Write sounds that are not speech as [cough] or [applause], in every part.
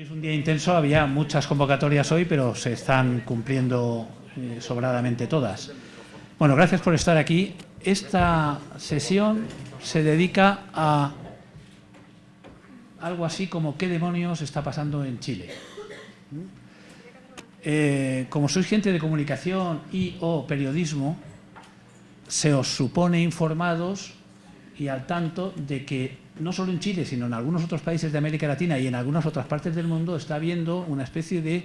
Es un día intenso, había muchas convocatorias hoy, pero se están cumpliendo eh, sobradamente todas. Bueno, gracias por estar aquí. Esta sesión se dedica a algo así como qué demonios está pasando en Chile. Eh, como sois gente de comunicación y o periodismo, se os supone informados y al tanto de que no solo en Chile, sino en algunos otros países de América Latina y en algunas otras partes del mundo está habiendo una especie de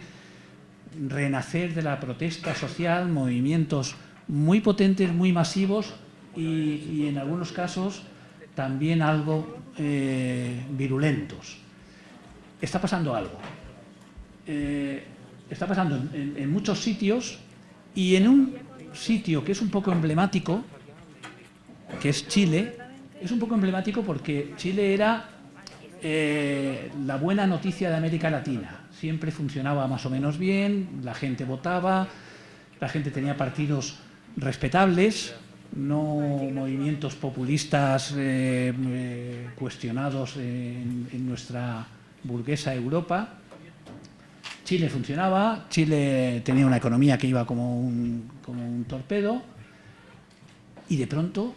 renacer de la protesta social, movimientos muy potentes, muy masivos y, en algunos casos también algo eh, virulentos. Está pasando algo. Eh, está pasando en, muchos sitios y en un sitio que es un poco emblemático, que es Chile, es un poco emblemático porque Chile era eh, la buena noticia de América Latina. Siempre funcionaba más o menos bien, la gente votaba, la gente tenía partidos respetables, no movimientos populistas eh, eh, cuestionados en, nuestra burguesa Europa. Chile funcionaba, Chile tenía una economía que iba como un, como un torpedo y de pronto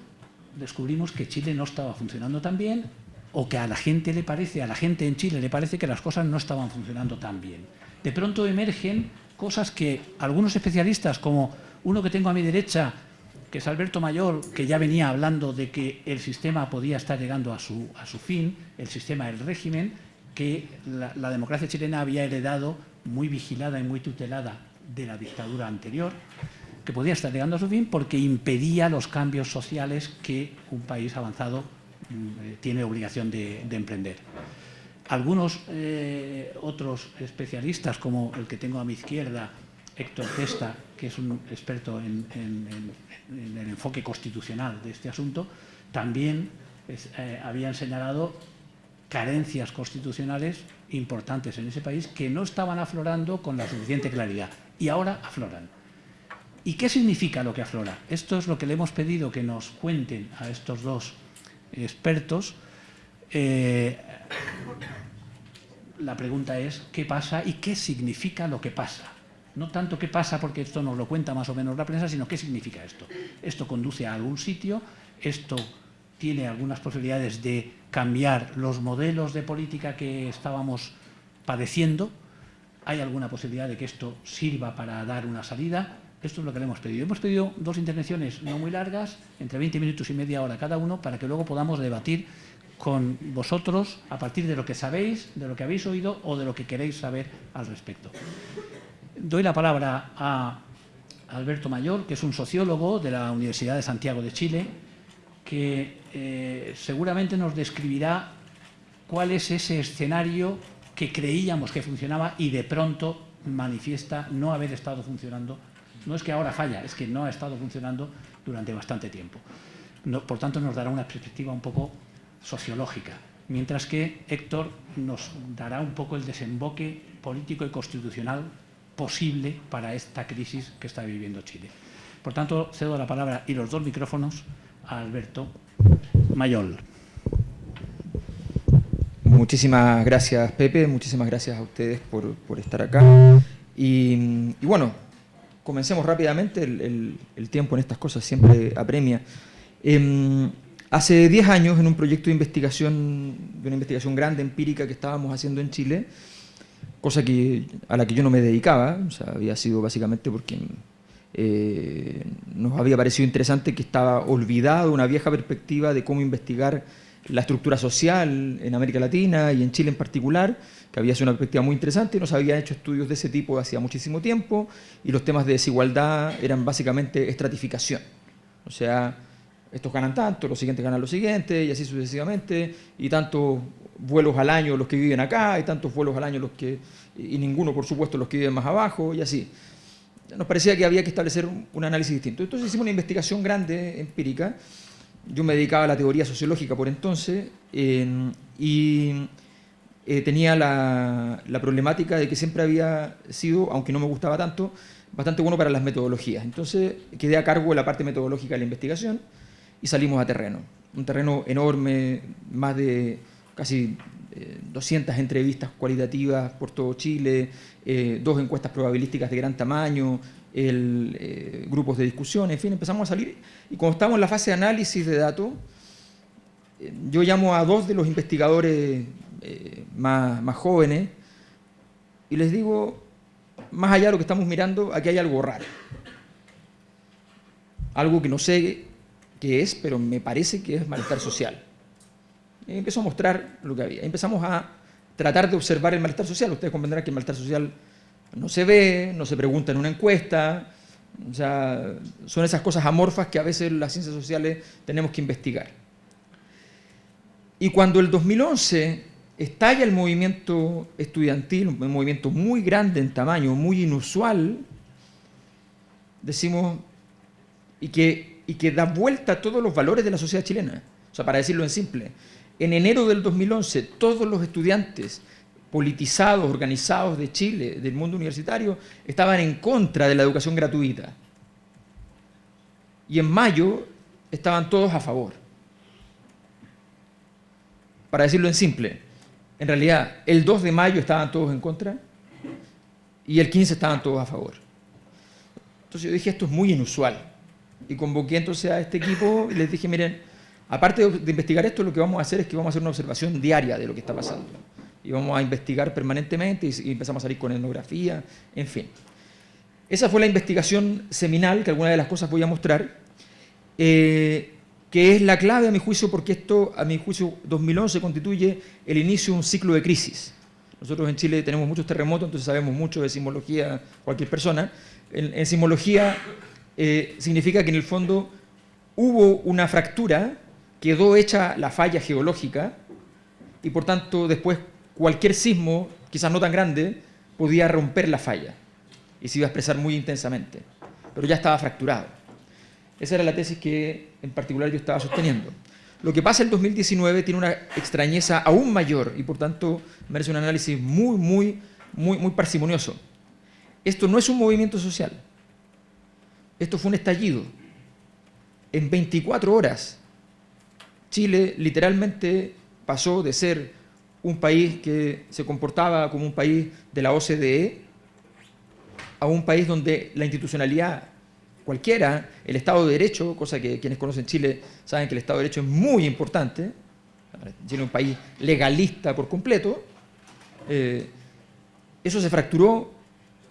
descubrimos que Chile no estaba funcionando tan bien o que a la gente le parece, a la gente en Chile le parece que las cosas no estaban funcionando tan bien. De pronto emergen cosas que algunos especialistas, como uno que tengo a mi derecha, que es Alberto Mayor, que ya venía hablando de que el sistema podía estar llegando a su, a su fin, el sistema del régimen, que la, la democracia chilena había heredado muy vigilada y muy tutelada de la dictadura anterior, que podía estar llegando a su fin porque impedía los cambios sociales que un país avanzado mm, eh, tiene obligación de, emprender. Algunos eh, otros especialistas, como el que tengo a mi izquierda, Héctor Testa, que es un experto en, el enfoque constitucional de este asunto, también eh, habían señalado carencias constitucionales importantes en ese país que no estaban aflorando con la suficiente claridad y ahora afloran. ¿Y qué significa lo que aflora? Esto es lo que le hemos pedido que nos cuenten a estos dos expertos. Eh, la pregunta es ¿qué pasa y qué significa lo que pasa? No tanto qué pasa porque esto nos lo cuenta más o menos la prensa, sino qué significa esto. Esto conduce a algún sitio, esto tiene algunas posibilidades de cambiar los modelos de política que estábamos padeciendo, hay alguna posibilidad de que esto sirva para dar una salida, esto es lo que le hemos pedido. Hemos pedido dos intervenciones no muy largas, entre 20 minutos y media hora cada uno, para que luego podamos debatir con vosotros a partir de lo que sabéis, de lo que habéis oído o de lo que queréis saber al respecto. Doy la palabra a Alberto Mayor, que es un sociólogo de la Universidad de Santiago de Chile, que eh, seguramente nos describirá cuál es ese escenario que creíamos que funcionaba y de pronto manifiesta no haber estado funcionando no es que ahora falla, es que no ha estado funcionando durante bastante tiempo. por tanto, nos dará una perspectiva un poco sociológica, mientras que Héctor nos dará un poco el desemboque político y constitucional posible para esta crisis que está viviendo Chile. Por tanto, cedo la palabra y los dos micrófonos a Alberto Mayol. Muchísimas gracias, Pepe. Muchísimas gracias a ustedes por, estar acá. y bueno, comencemos rápidamente, el, tiempo en estas cosas siempre apremia. Em, hace 10 años, en un proyecto de investigación, de una investigación grande, empírica, que estábamos haciendo en Chile, cosa que, a la que yo no me dedicaba, había sido básicamente porque eh, nos había parecido interesante que estaba olvidada una vieja perspectiva de cómo investigar la estructura social en América Latina y en Chile en particular, que había sido una perspectiva muy interesante, y no se habían hecho estudios de ese tipo hacía muchísimo tiempo, y los temas de desigualdad eran básicamente estratificación. O sea, estos ganan tanto, los siguientes ganan lo siguiente, y así sucesivamente, y tantos vuelos al año los que viven acá, y tantos vuelos al año los que, y ninguno por supuesto los que viven más abajo, y así. Nos parecía que había que establecer un análisis distinto. Entonces hicimos una investigación grande, empírica, yo me dedicaba a la teoría sociológica por entonces, y eh, tenía la, problemática de que siempre había sido, aunque no me gustaba tanto, bastante bueno para las metodologías. Entonces quedé a cargo de la parte metodológica de la investigación y salimos a terreno. Un terreno enorme, más de casi 200 eh, entrevistas cualitativas por todo Chile, eh, dos encuestas probabilísticas de gran tamaño, grupos de discusión, en fin, empezamos a salir. Y como estamos en la fase de análisis de datos, yo llamo a dos de los investigadores más, más jóvenes y les digo, más allá de lo que estamos mirando, aquí hay algo raro. Algo que no sé qué es, pero me parece que es malestar social. Y empezó a mostrar lo que había. Empezamos a tratar de observar el malestar social. Ustedes comprenderán que el malestar social no se ve, no se pregunta en una encuesta. O sea, son esas cosas amorfas que a veces las ciencias sociales tenemos que investigar. Y cuando el 2011 estalla el movimiento estudiantil, un movimiento muy grande en tamaño, muy inusual, decimos, y que, y que da vuelta a todos los valores de la sociedad chilena. O sea, para decirlo en simple, en enero del 2011 todos los estudiantes politizados, organizados de Chile, del mundo universitario, estaban en contra de la educación gratuita. Y en mayo estaban todos a favor. Para decirlo en simple, en realidad, el 2 de mayo estaban todos en contra y el 15 estaban todos a favor. Entonces yo dije, esto es muy inusual. Y convoqué entonces a este equipo y les dije, miren, aparte de investigar esto, lo que vamos a hacer es que vamos a hacer una observación diaria de lo que está pasando. Y vamos a investigar permanentemente y, empezamos a salir con etnografía, en fin. Esa fue la investigación seminal, que algunas de las cosas voy a mostrar. Eh, que es la clave a mi juicio porque esto, a mi juicio, 2011 constituye el inicio de un ciclo de crisis. Nosotros en Chile tenemos muchos terremotos, entonces sabemos mucho de sismología cualquier persona. En, sismología eh, significa que en el fondo hubo una fractura, quedó hecha la falla geológica y por tanto después cualquier sismo, quizás no tan grande, podía romper la falla y se iba a expresar muy intensamente, pero ya estaba fracturado. Esa era la tesis que en particular yo estaba sosteniendo. Lo que pasa en 2019 tiene una extrañeza aún mayor y por tanto merece un análisis muy, muy, muy, muy parsimonioso. Esto no es un movimiento social. Esto fue un estallido. En 24 horas, Chile literalmente pasó de ser un país que se comportaba como un país de la OCDE a un país donde la institucionalidad cualquiera, el Estado de Derecho, cosa que quienes conocen Chile saben que el Estado de Derecho es muy importante, Chile es un país legalista por completo, eh, eso se fracturó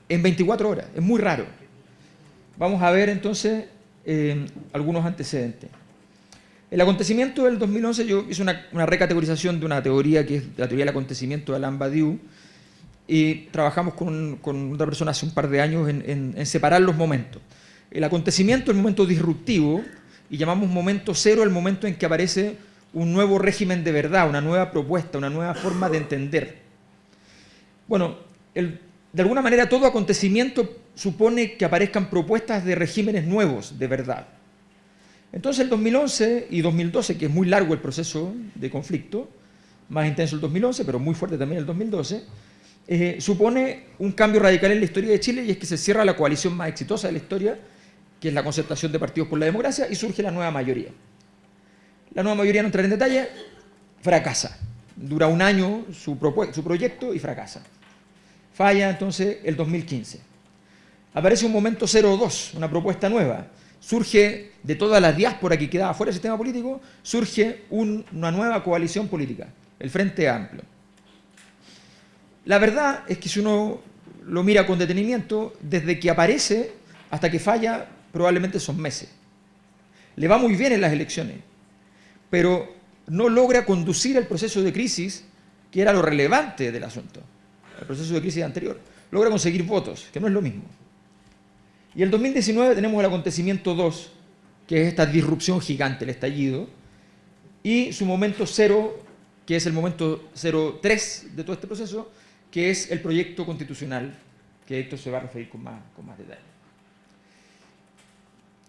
en 24 horas, es muy raro. Vamos a ver entonces eh, algunos antecedentes. El acontecimiento del 2011, yo hice una, recategorización de una teoría que es la teoría del acontecimiento de Alain Badiou, y trabajamos con, con, otra persona hace un par de años en separar los momentos. El acontecimiento es el momento disruptivo y llamamos momento cero el momento en que aparece un nuevo régimen de verdad, una nueva propuesta, una nueva forma de entender. Bueno, de alguna manera todo acontecimiento supone que aparezcan propuestas de regímenes nuevos de verdad. Entonces el 2011 y 2012, que es muy largo el proceso de conflicto, más intenso el 2011, pero muy fuerte también el 2012, eh, supone un cambio radical en la historia de Chile y es que se cierra la coalición más exitosa de la historia, que es la concertación de partidos por la democracia, y surge la nueva mayoría. La nueva mayoría, no entra en detalle, fracasa. Dura un año su, su proyecto y fracasa. Falla entonces el 2015. Aparece un momento 02, una propuesta nueva. Surge de toda la diáspora que quedaba fuera del sistema político, surge una nueva coalición política, el Frente Amplio. La verdad es que si uno lo mira con detenimiento, desde que aparece hasta que falla, probablemente son meses. Le va muy bien en las elecciones, pero no logra conducir el proceso de crisis, que era lo relevante del asunto, el proceso de crisis anterior. Logra conseguir votos, que no es lo mismo. Y el 2019 tenemos el acontecimiento 2, que es esta disrupción gigante, el estallido, y su momento cero, que es el momento 03 de todo este proceso, que es el proyecto constitucional, que esto se va a referir con más, con más detalle.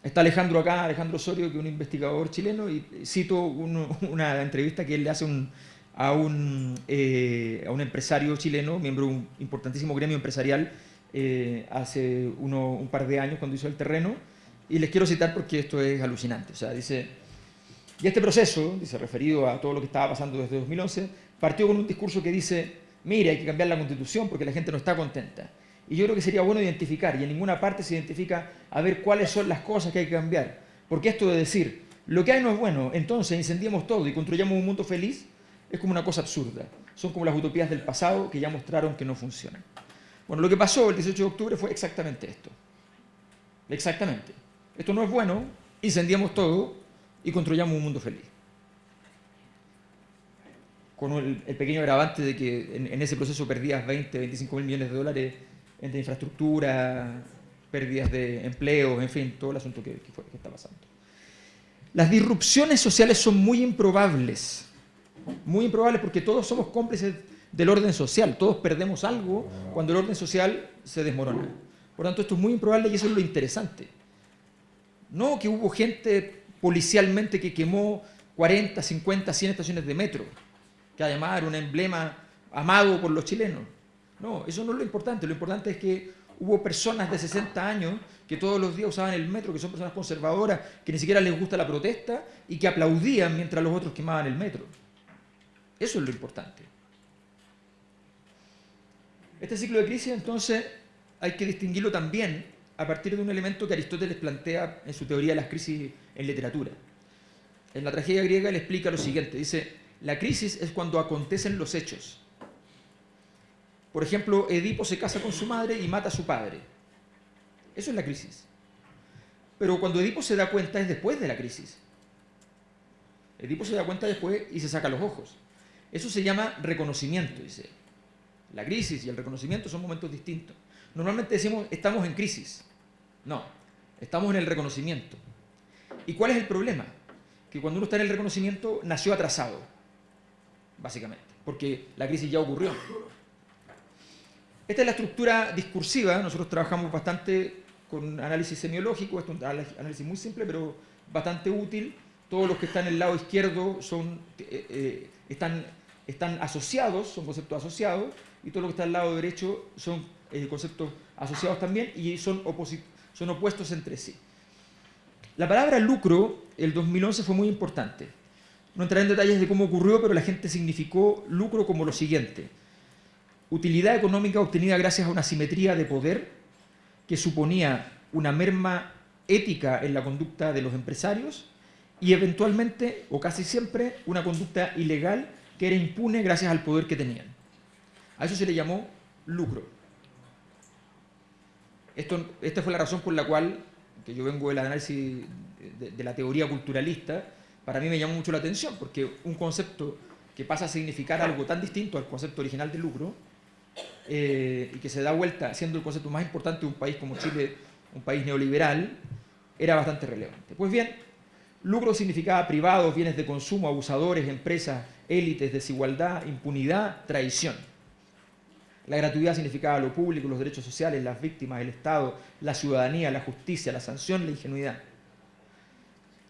Está Alejandro acá, Alejandro Osorio, que es un investigador chileno, y cito una entrevista que él le hace a, un, eh, a un empresario chileno, miembro de un importantísimo gremio empresarial, eh, hace un par de años cuando hizo el terreno, y les quiero citar porque esto es alucinante. O sea, dice, y este proceso, dice, referido a todo lo que estaba pasando desde 2011, partió con un discurso que dice, mire, hay que cambiar la constitución porque la gente no está contenta. Y yo creo que sería bueno identificar, y en ninguna parte se identifica a ver cuáles son las cosas que hay que cambiar. Porque esto de decir, lo que hay no es bueno, entonces incendiemos todo y construyamos un mundo feliz, es como una cosa absurda. Son como las utopías del pasado que ya mostraron que no funcionan. Bueno, lo que pasó el 18 de octubre fue exactamente esto. Exactamente. Esto no es bueno, incendiamos todo y construyamos un mundo feliz. Con el, pequeño agravante de que en, ese proceso perdías 20, 25 mil millones de dólares entre infraestructura, pérdidas de empleos, en fin, todo el asunto que, que está pasando. Las disrupciones sociales son muy improbables, muy improbables porque todos somos cómplices del orden social, todos perdemos algo cuando el orden social se desmorona. Por tanto, esto es muy improbable y eso es lo interesante. No que hubo gente policialmente que quemó 40, 50, 100 estaciones de metro, que además era un emblema amado por los chilenos. No, eso no es lo importante. Lo importante es que hubo personas de 60 años que todos los días usaban el metro, que son personas conservadoras, que ni siquiera les gusta la protesta y que aplaudían mientras los otros quemaban el metro. Eso es lo importante. Este ciclo de crisis, entonces, hay que distinguirlo también a partir de un elemento que Aristóteles plantea en su teoría de las crisis en literatura. En la tragedia griega le explica lo siguiente, dice, la crisis es cuando acontecen los hechos. Por ejemplo, Edipo se casa con su madre y mata a su padre. Eso es la crisis. Pero cuando Edipo se da cuenta es después de la crisis. Edipo se da cuenta después y se saca los ojos. Eso se llama reconocimiento, dice. La crisis y el reconocimiento son momentos distintos. Normalmente decimos, estamos en crisis. No, estamos en el reconocimiento. ¿Y cuál es el problema? Que cuando uno está en el reconocimiento, nació atrasado, básicamente, porque la crisis ya ocurrió. Esta es la estructura discursiva, nosotros trabajamos bastante con análisis semiológico, es un análisis muy simple, pero bastante útil. Todos los que están en el lado izquierdo son, eh, eh, están, están asociados, son conceptos asociados, y todo lo que está al lado derecho son eh, conceptos asociados también y son, son opuestos entre sí. La palabra lucro, el 2011 fue muy importante. No entraré en detalles de cómo ocurrió, pero la gente significó lucro como lo siguiente. Utilidad económica obtenida gracias a una simetría de poder que suponía una merma ética en la conducta de los empresarios y eventualmente, o casi siempre, una conducta ilegal que era impune gracias al poder que tenían. A eso se le llamó lucro. Esto, esta fue la razón por la cual, que yo vengo del análisis de, la teoría culturalista, para mí me llamó mucho la atención, porque un concepto que pasa a significar algo tan distinto al concepto original de lucro, eh, y que se da vuelta siendo el concepto más importante de un país como Chile, un país neoliberal, era bastante relevante. Pues bien, lucro significaba privados, bienes de consumo, abusadores, empresas, élites, desigualdad, impunidad, traición. La gratuidad significaba lo público, los derechos sociales, las víctimas, el Estado, la ciudadanía, la justicia, la sanción, la ingenuidad.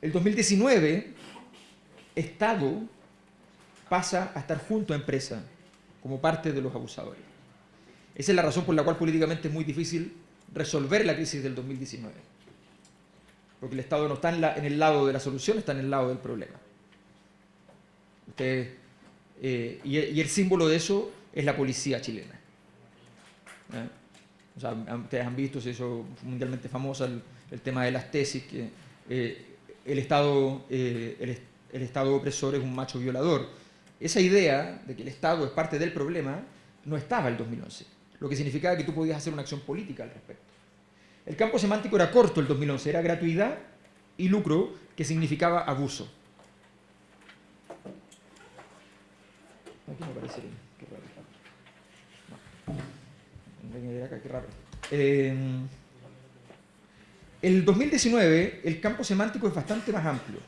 El 2019, Estado pasa a estar junto a empresa como parte de los abusadores. Esa es la razón por la cual políticamente es muy difícil resolver la crisis del 2019. Porque el Estado no está en, el lado de la solución, está en el lado del problema. Ustedes, eh, y, el símbolo de eso es la policía chilena. ¿Eh? ustedes han visto, se hizo mundialmente famosa el, tema de las tesis, que eh, el, Estado, el Estado opresor es un macho violador. Esa idea de que el Estado es parte del problema no estaba en el 2011, lo que significaba que tú podías hacer una acción política al respecto. El campo semántico era corto el 2011, era gratuidad y lucro, que significaba abuso. Aquí me parece qué raro. qué raro. Eh, el 2019, el campo semántico es bastante más amplio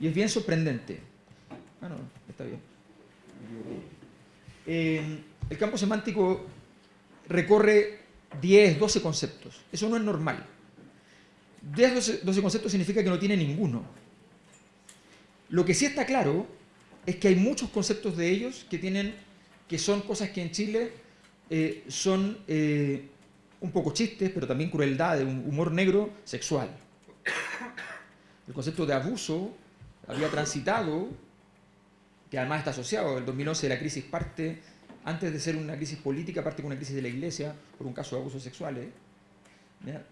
y es bien sorprendente. Ah, no, está bien. Eh, el campo semántico recorre 10, 12 conceptos. Eso no es normal. 10, 12, conceptos significa que no tiene ninguno. Lo que sí está claro es que hay muchos conceptos de ellos que, tienen, que son cosas que en Chile eh, son eh, un poco chistes, pero también crueldad, un humor negro sexual. El concepto de abuso había transitado que además está asociado, el 2011 de la crisis parte, antes de ser una crisis política, parte con una crisis de la iglesia por un caso de abusos sexuales,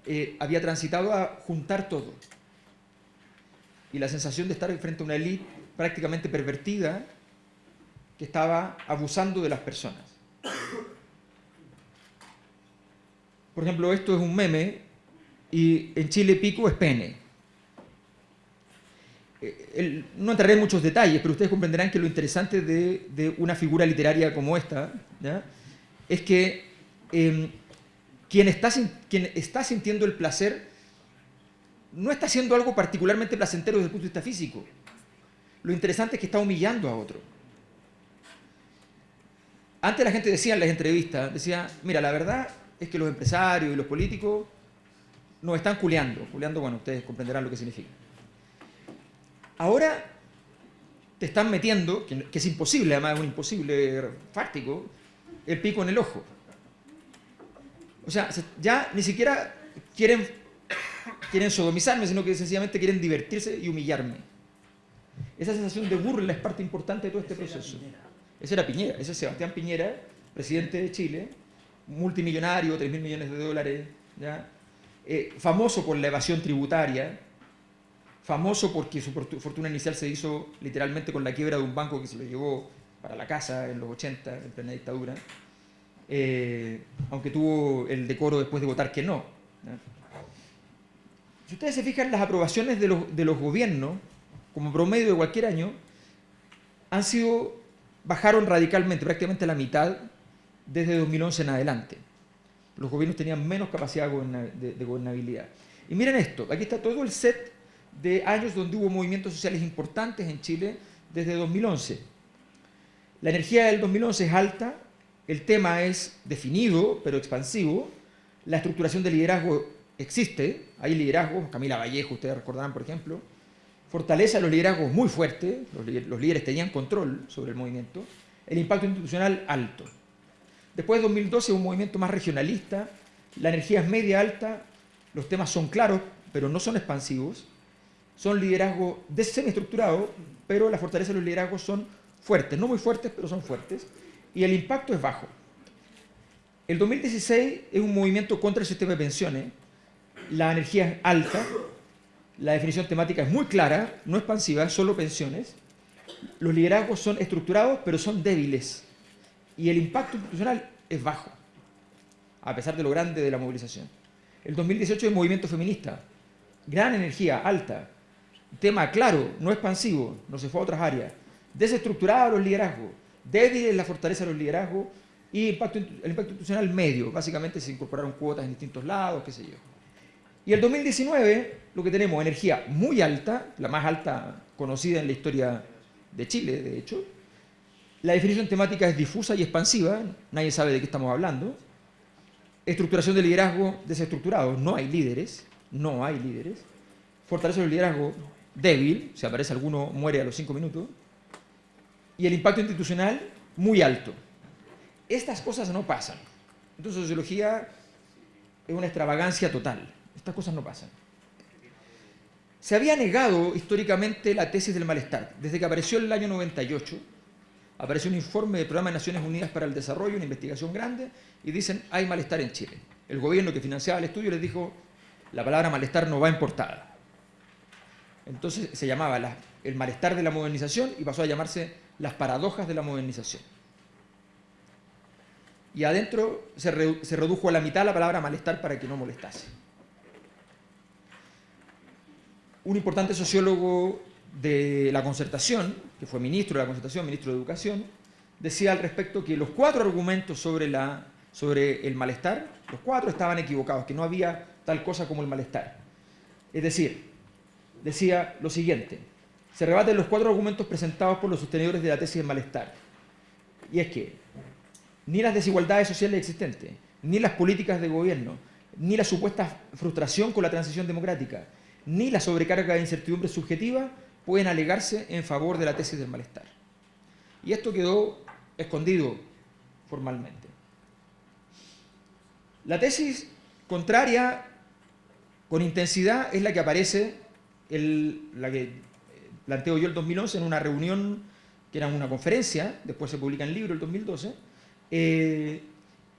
eh, había transitado a juntar todo. Y la sensación de estar frente a una élite prácticamente pervertida que estaba abusando de las personas. Por ejemplo, esto es un meme y en Chile pico es pene. No entraré en muchos detalles, pero ustedes comprenderán que lo interesante de, una figura literaria como esta es que em, quien, está, quien está sintiendo el placer no está haciendo algo particularmente placentero desde el punto de vista físico. Lo interesante es que está humillando a otro. Antes la gente decía en las entrevistas, decía, mira, la verdad es que los empresarios y los políticos nos están culeando. Culeando, bueno, ustedes comprenderán lo que significa. Ahora te están metiendo, que, es imposible, además es un imposible fáctico, el pico en el ojo. O sea, ya ni siquiera quieren, quieren sodomizarme, sino que sencillamente quieren divertirse y humillarme. Esa sensación de burla es parte importante de todo este proceso. Ese era Piñera, ese es Sebastián Piñera, presidente de Chile, multimillonario, 3 mil millones de dólares, ¿ya? Eh, famoso por la evasión tributaria, famoso porque su fortuna inicial se hizo literalmente con la quiebra de un banco que se lo llevó para la casa en los 80, en plena dictadura, eh, aunque tuvo el decoro después de votar que no. Si ustedes se fijan, las aprobaciones de los, de los gobiernos, como promedio de cualquier año, han sido, bajaron radicalmente, prácticamente la mitad, desde 2011 en adelante los gobiernos tenían menos capacidad de, gobernabilidad. Y miren esto, aquí está todo el set de años donde hubo movimientos sociales importantes en Chile desde 2011. La energía del 2011 es alta, el tema es definido pero expansivo, la estructuración del liderazgo existe, hay liderazgos, Camila Vallejo, ustedes recordarán por ejemplo, fortaleza de los liderazgos muy fuerte, los líderes tenían control sobre el movimiento, el impacto institucional alto. Después de 2012 un movimiento más regionalista, la energía es media alta, los temas son claros, pero no son expansivos, son liderazgos semiestructurados, pero la fortaleza de los liderazgos son fuertes, no muy fuertes, pero son fuertes, y el impacto es bajo. El 2016 es un movimiento contra el sistema de pensiones, la energía es alta, la definición temática es muy clara, no expansiva, solo pensiones, los liderazgos son estructurados, pero son débiles. Y el impacto institucional es bajo, a pesar de lo grande de la movilización. El 2018 es movimiento feminista, gran energía, alta, tema claro, no expansivo, no se fue a otras áreas, desestructurado los liderazgos, débil la fortaleza de los liderazgos y el impacto institucional medio, básicamente se incorporaron cuotas en distintos lados, qué sé yo. Y el 2019, lo que tenemos, energía muy alta, la más alta conocida en la historia de Chile, de hecho, la definición temática es difusa y expansiva, nadie sabe de qué estamos hablando. Estructuración de liderazgo desestructurado, no hay líderes, no hay líderes. Fortaleza del liderazgo débil, si aparece alguno muere a los cinco minutos. Y el impacto institucional muy alto. Estas cosas no pasan. Entonces sociología es una extravagancia total. Estas cosas no pasan. Se había negado históricamente la tesis del malestar. Desde que apareció en el año 98, apareció un informe del Programa de Naciones Unidas para el Desarrollo, una investigación grande, y dicen, hay malestar en Chile. El gobierno que financiaba el estudio les dijo, la palabra malestar no va importada. Entonces se llamaba el malestar de la modernización y pasó a llamarse las paradojas de la modernización. Y adentro se, redujo a la mitad la palabra malestar para que no molestase. Un importante sociólogo de la concertación, que fue ministro de la concertación, ministro de Educación, decía al respecto que los cuatro argumentos sobre, sobre el malestar, los cuatro estaban equivocados, que no había tal cosa como el malestar. Es decir, decía lo siguiente, se rebaten los cuatro argumentos presentados por los sostenedores de la tesis del malestar. Y es que ni las desigualdades sociales existentes, ni las políticas de gobierno, ni la supuesta frustración con la transición democrática, ni la sobrecarga de incertidumbre subjetiva pueden alegarse en favor de la tesis del malestar. Y esto quedó escondido formalmente. La tesis contraria con intensidad es la que aparece, la que planteo yo el 2011 en una reunión que era una conferencia, después se publica en libro el 2012, eh,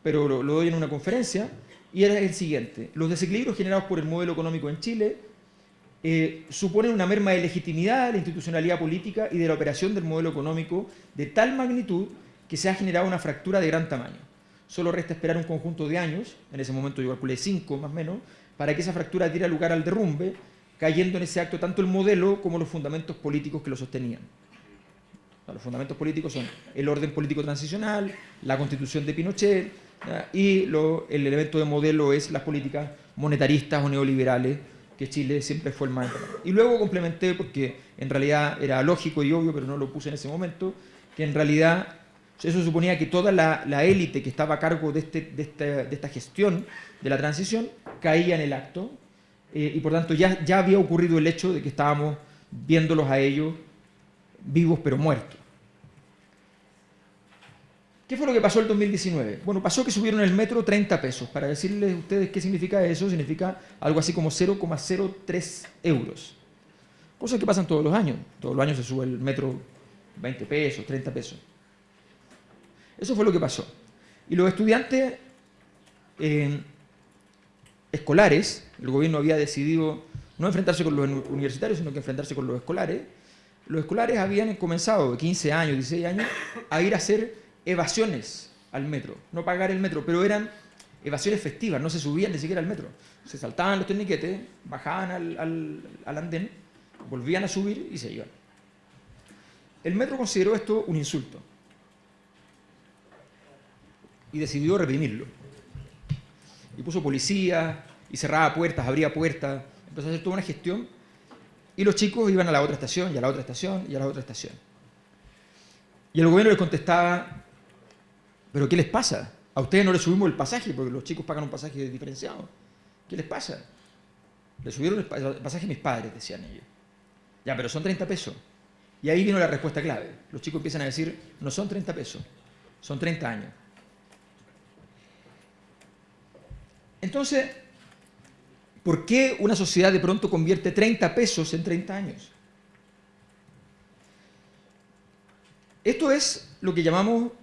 pero lo, lo doy en una conferencia, y era el siguiente. Los desequilibrios generados por el modelo económico en Chile eh, suponen una merma de legitimidad de la institucionalidad política y de la operación del modelo económico de tal magnitud que se ha generado una fractura de gran tamaño. Solo resta esperar un conjunto de años, en ese momento yo calculé cinco más o menos, para que esa fractura diera lugar al derrumbe, cayendo en ese acto tanto el modelo como los fundamentos políticos que lo sostenían. Los fundamentos políticos son el orden político transicional, la constitución de Pinochet, y el elemento de modelo es las políticas monetaristas o neoliberales, que Chile siempre fue el más Y luego complementé, porque en realidad era lógico y obvio, pero no lo puse en ese momento, que en realidad eso suponía que toda la, élite que estaba a cargo de, este, de, esta, gestión de la transición caía en el acto, eh, y por tanto ya, ya había ocurrido el hecho de que estábamos viéndolos a ellos vivos pero muertos. ¿Qué fue lo que pasó el 2019? Bueno, pasó que subieron el metro 30 pesos. Para decirles a ustedes qué significa eso, significa algo así como 0,03 euros. Cosas que pasan todos los años. Todos los años se sube el metro 20 pesos, 30 pesos. Eso fue lo que pasó. Y los estudiantes eh, escolares, el gobierno había decidido no enfrentarse con los universitarios, sino que enfrentarse con los escolares. Los escolares habían comenzado de 15 años, 16 años, a ir a hacer evasiones al metro, no pagar el metro, pero eran evasiones festivas, no se subían ni siquiera al metro. Se saltaban los torniquetes, bajaban al, andén, volvían a subir y se iban. El metro consideró esto un insulto y decidió reprimirlo. Y puso policía, y cerraba puertas, abría puertas, empezó a hacer toda una gestión, y los chicos iban a la otra estación, y a la otra estación, y a la otra estación. Y el gobierno les contestaba, ¿Pero qué les pasa? A ustedes no les subimos el pasaje porque los chicos pagan un pasaje diferenciado. ¿Qué les pasa? Le subieron el pasaje a mis padres, decían ellos. Ya, pero son 30 pesos. Y ahí vino la respuesta clave. Los chicos empiezan a decir, no son 30 pesos, son 30 años. Entonces, ¿por qué una sociedad de pronto convierte 30 pesos en 30 años? Esto es lo que llamamos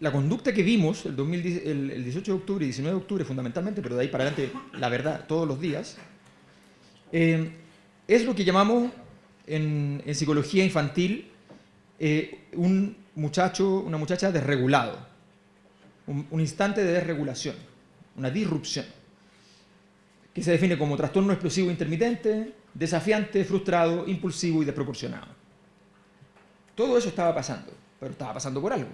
la conducta que vimos el, 18 de octubre y 19 de octubre fundamentalmente, pero de ahí para adelante la verdad todos los días, eh, es lo que llamamos en, psicología infantil eh, un muchacho, una muchacha desregulado, un, un instante de desregulación, una disrupción, que se define como trastorno explosivo intermitente, desafiante, frustrado, impulsivo y desproporcionado. Todo eso estaba pasando, pero estaba pasando por algo.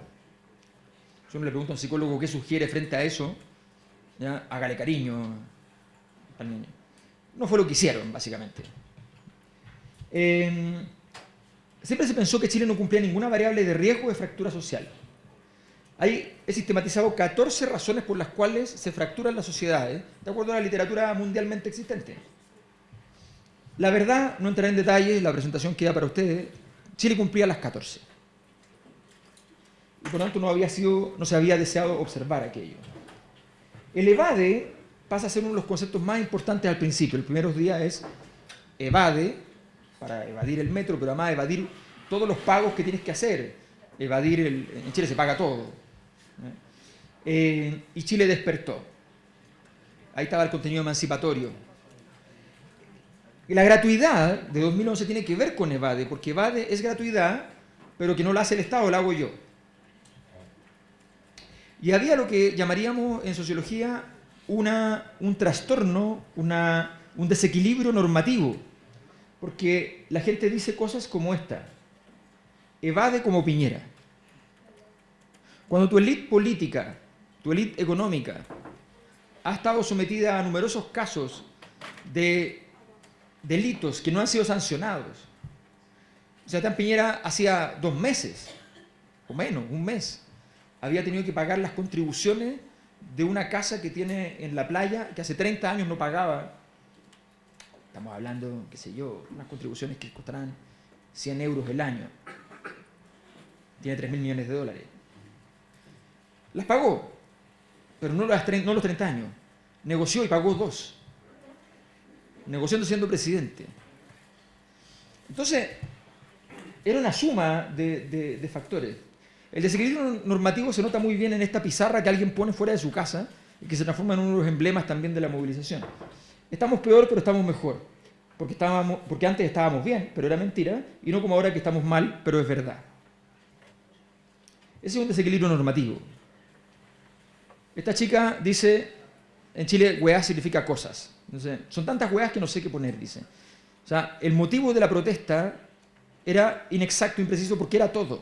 Yo me le pregunto a un psicólogo qué sugiere frente a eso, ¿ya? hágale cariño al niño. No fue lo que hicieron, básicamente. Em, siempre se pensó que Chile no cumplía ninguna variable de riesgo de fractura social. Ahí he sistematizado 14 razones por las cuales se fracturan las sociedades, de acuerdo a la literatura mundialmente existente. La verdad, no entraré en detalles, la presentación queda para ustedes. Chile cumplía las 14 y por lo tanto no, había sido, no se había deseado observar aquello. El evade pasa a ser uno de los conceptos más importantes al principio. El primer día es evade, para evadir el metro, pero además evadir todos los pagos que tienes que hacer. Evadir, el, en Chile se paga todo. Eh, y Chile despertó. Ahí estaba el contenido emancipatorio. La gratuidad de 2011 tiene que ver con evade, porque evade es gratuidad, pero que no la hace el Estado, la hago yo. Y había lo que llamaríamos en sociología una, un trastorno, una, un desequilibrio normativo, porque la gente dice cosas como esta, evade como Piñera. Cuando tu élite política, tu élite económica, ha estado sometida a numerosos casos de delitos que no han sido sancionados. Sea, Piñera hacía dos meses, o menos, un mes, había tenido que pagar las contribuciones de una casa que tiene en la playa, que hace 30 años no pagaba. Estamos hablando, qué sé yo, unas contribuciones que costarán 100 euros el año. Tiene 3 mil millones de dólares. Las pagó, pero no, no los 30 años. Negoció y pagó dos. Negociando siendo presidente. Entonces, era una suma de, factores. El desequilibrio normativo se nota muy bien en esta pizarra que alguien pone fuera de su casa y que se transforma en uno de los emblemas también de la movilización. Estamos peor, pero estamos mejor. Porque, porque antes estábamos bien, pero era mentira, y no como ahora que estamos mal, pero es verdad. Ese es un desequilibrio normativo. Esta chica dice, en Chile, weá significa cosas. son tantas weas que no sé qué poner, dice. O sea, el motivo de la protesta era inexacto, impreciso, porque era todo.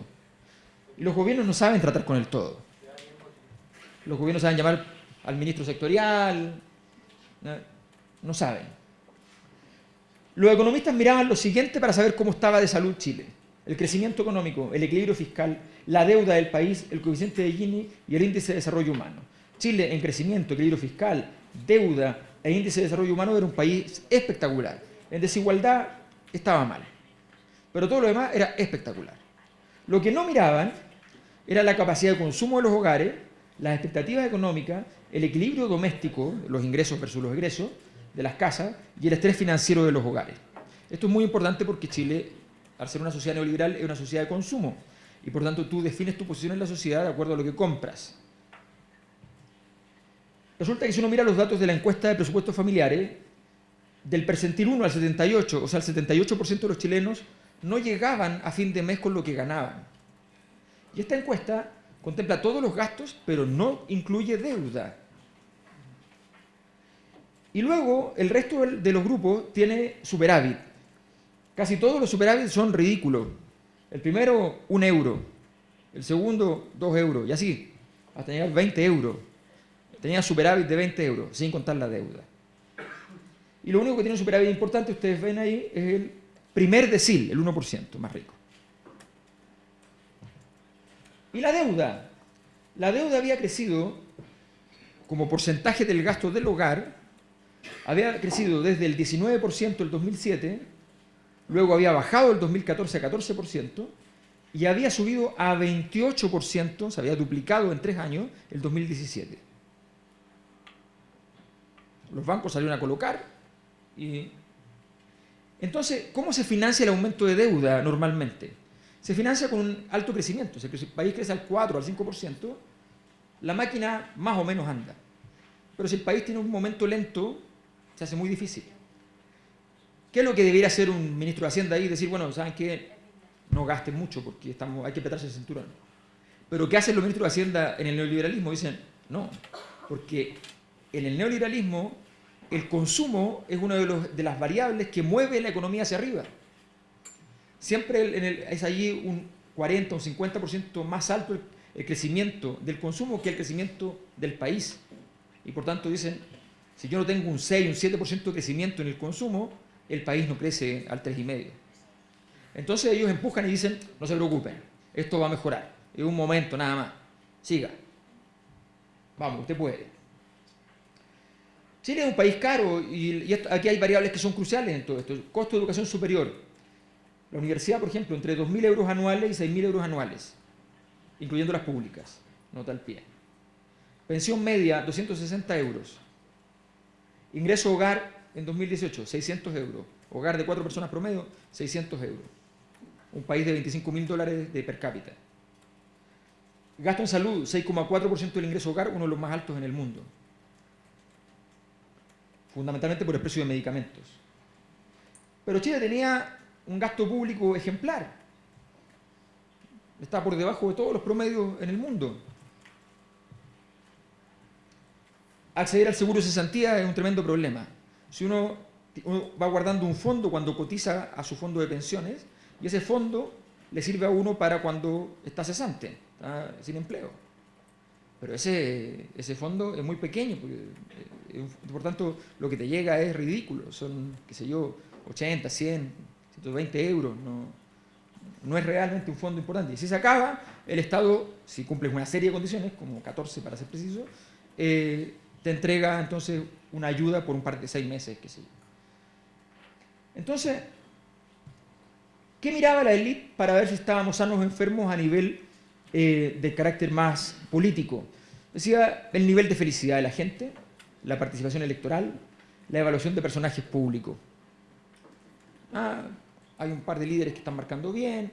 Y los gobiernos no saben tratar con el todo. Los gobiernos saben llamar al ministro sectorial, no saben. Los economistas miraban lo siguiente para saber cómo estaba de salud Chile. El crecimiento económico, el equilibrio fiscal, la deuda del país, el coeficiente de Gini y el índice de desarrollo humano. Chile en crecimiento, equilibrio fiscal, deuda e índice de desarrollo humano era un país espectacular. En desigualdad estaba mal. Pero todo lo demás era espectacular. Lo que no miraban era la capacidad de consumo de los hogares, las expectativas económicas, el equilibrio doméstico, los ingresos versus los egresos de las casas y el estrés financiero de los hogares. Esto es muy importante porque Chile, al ser una sociedad neoliberal, es una sociedad de consumo y por tanto tú defines tu posición en la sociedad de acuerdo a lo que compras. Resulta que si uno mira los datos de la encuesta de presupuestos familiares, del percentil 1 al 78, o sea, el 78% de los chilenos no llegaban a fin de mes con lo que ganaban. Y esta encuesta contempla todos los gastos, pero no incluye deuda. Y luego el resto de los grupos tiene superávit. Casi todos los superávit son ridículos. El primero, un euro. El segundo, dos euros. Y así, hasta llegar a 20 euros. Tenía superávit de 20 euros, sin contar la deuda. Y lo único que tiene un superávit importante, ustedes ven ahí, es el primer decil, el 1% más rico. Y la deuda. La deuda había crecido como porcentaje del gasto del hogar, había crecido desde el 19% el 2007, luego había bajado el 2014 a 14% y había subido a 28%, se había duplicado en tres años, el 2017. Los bancos salieron a colocar y... Entonces, ¿cómo se financia el aumento de deuda normalmente? Se financia con un alto crecimiento. Si el país crece al 4, al 5%, la máquina más o menos anda. Pero si el país tiene un momento lento, se hace muy difícil. ¿Qué es lo que debería hacer un ministro de Hacienda ahí? Decir, bueno, ¿saben qué? No gasten mucho porque estamos, hay que apretarse el cinturón. Pero ¿qué hacen los ministros de Hacienda en el neoliberalismo? Dicen, no, porque en el neoliberalismo el consumo es una de, las variables que mueve la economía hacia arriba. Siempre es allí un 40 o un 50% más alto el, el, crecimiento del consumo que el crecimiento del país. Y por tanto dicen, si yo no tengo un 6, un 7% de crecimiento en el consumo, el país no crece al 3,5%. Entonces ellos empujan y dicen, no se preocupen, esto va a mejorar. Es un momento nada más. Siga. Vamos, usted puede. Chile es un país caro y, aquí hay variables que son cruciales en todo esto. costo de educación superior. La universidad, por ejemplo, entre 2.000 euros anuales y 6.000 euros anuales, incluyendo las públicas. Nota al pie. Pensión media, 260 euros. Ingreso hogar en 2018, 600 euros. Hogar de cuatro personas promedio, 600 euros. Un país de 25 mil dólares de per cápita. Gasto en salud, 6,4% del ingreso hogar, uno de los más altos en el mundo fundamentalmente por el precio de medicamentos. Pero Chile tenía un gasto público ejemplar. Está por debajo de todos los promedios en el mundo. Acceder al seguro de cesantía es un tremendo problema. Si uno, va guardando un fondo cuando cotiza a su fondo de pensiones, y ese fondo le sirve a uno para cuando está cesante, está sin empleo. Pero ese, ese fondo es muy pequeño, porque eh, por tanto, lo que te llega es ridículo, son, qué sé yo, 80, 100, 120 euros, no, no es realmente un fondo importante. Y si se acaba, el Estado, si cumples una serie de condiciones, como 14 para ser preciso, eh, te entrega entonces una ayuda por un par de seis meses, qué sé yo. Entonces, ¿qué miraba la élite para ver si estábamos sanos o enfermos a nivel eh, de carácter más político? Decía el nivel de felicidad de la gente, la participación electoral, la evaluación de personajes públicos. Ah, hay un par de líderes que están marcando bien,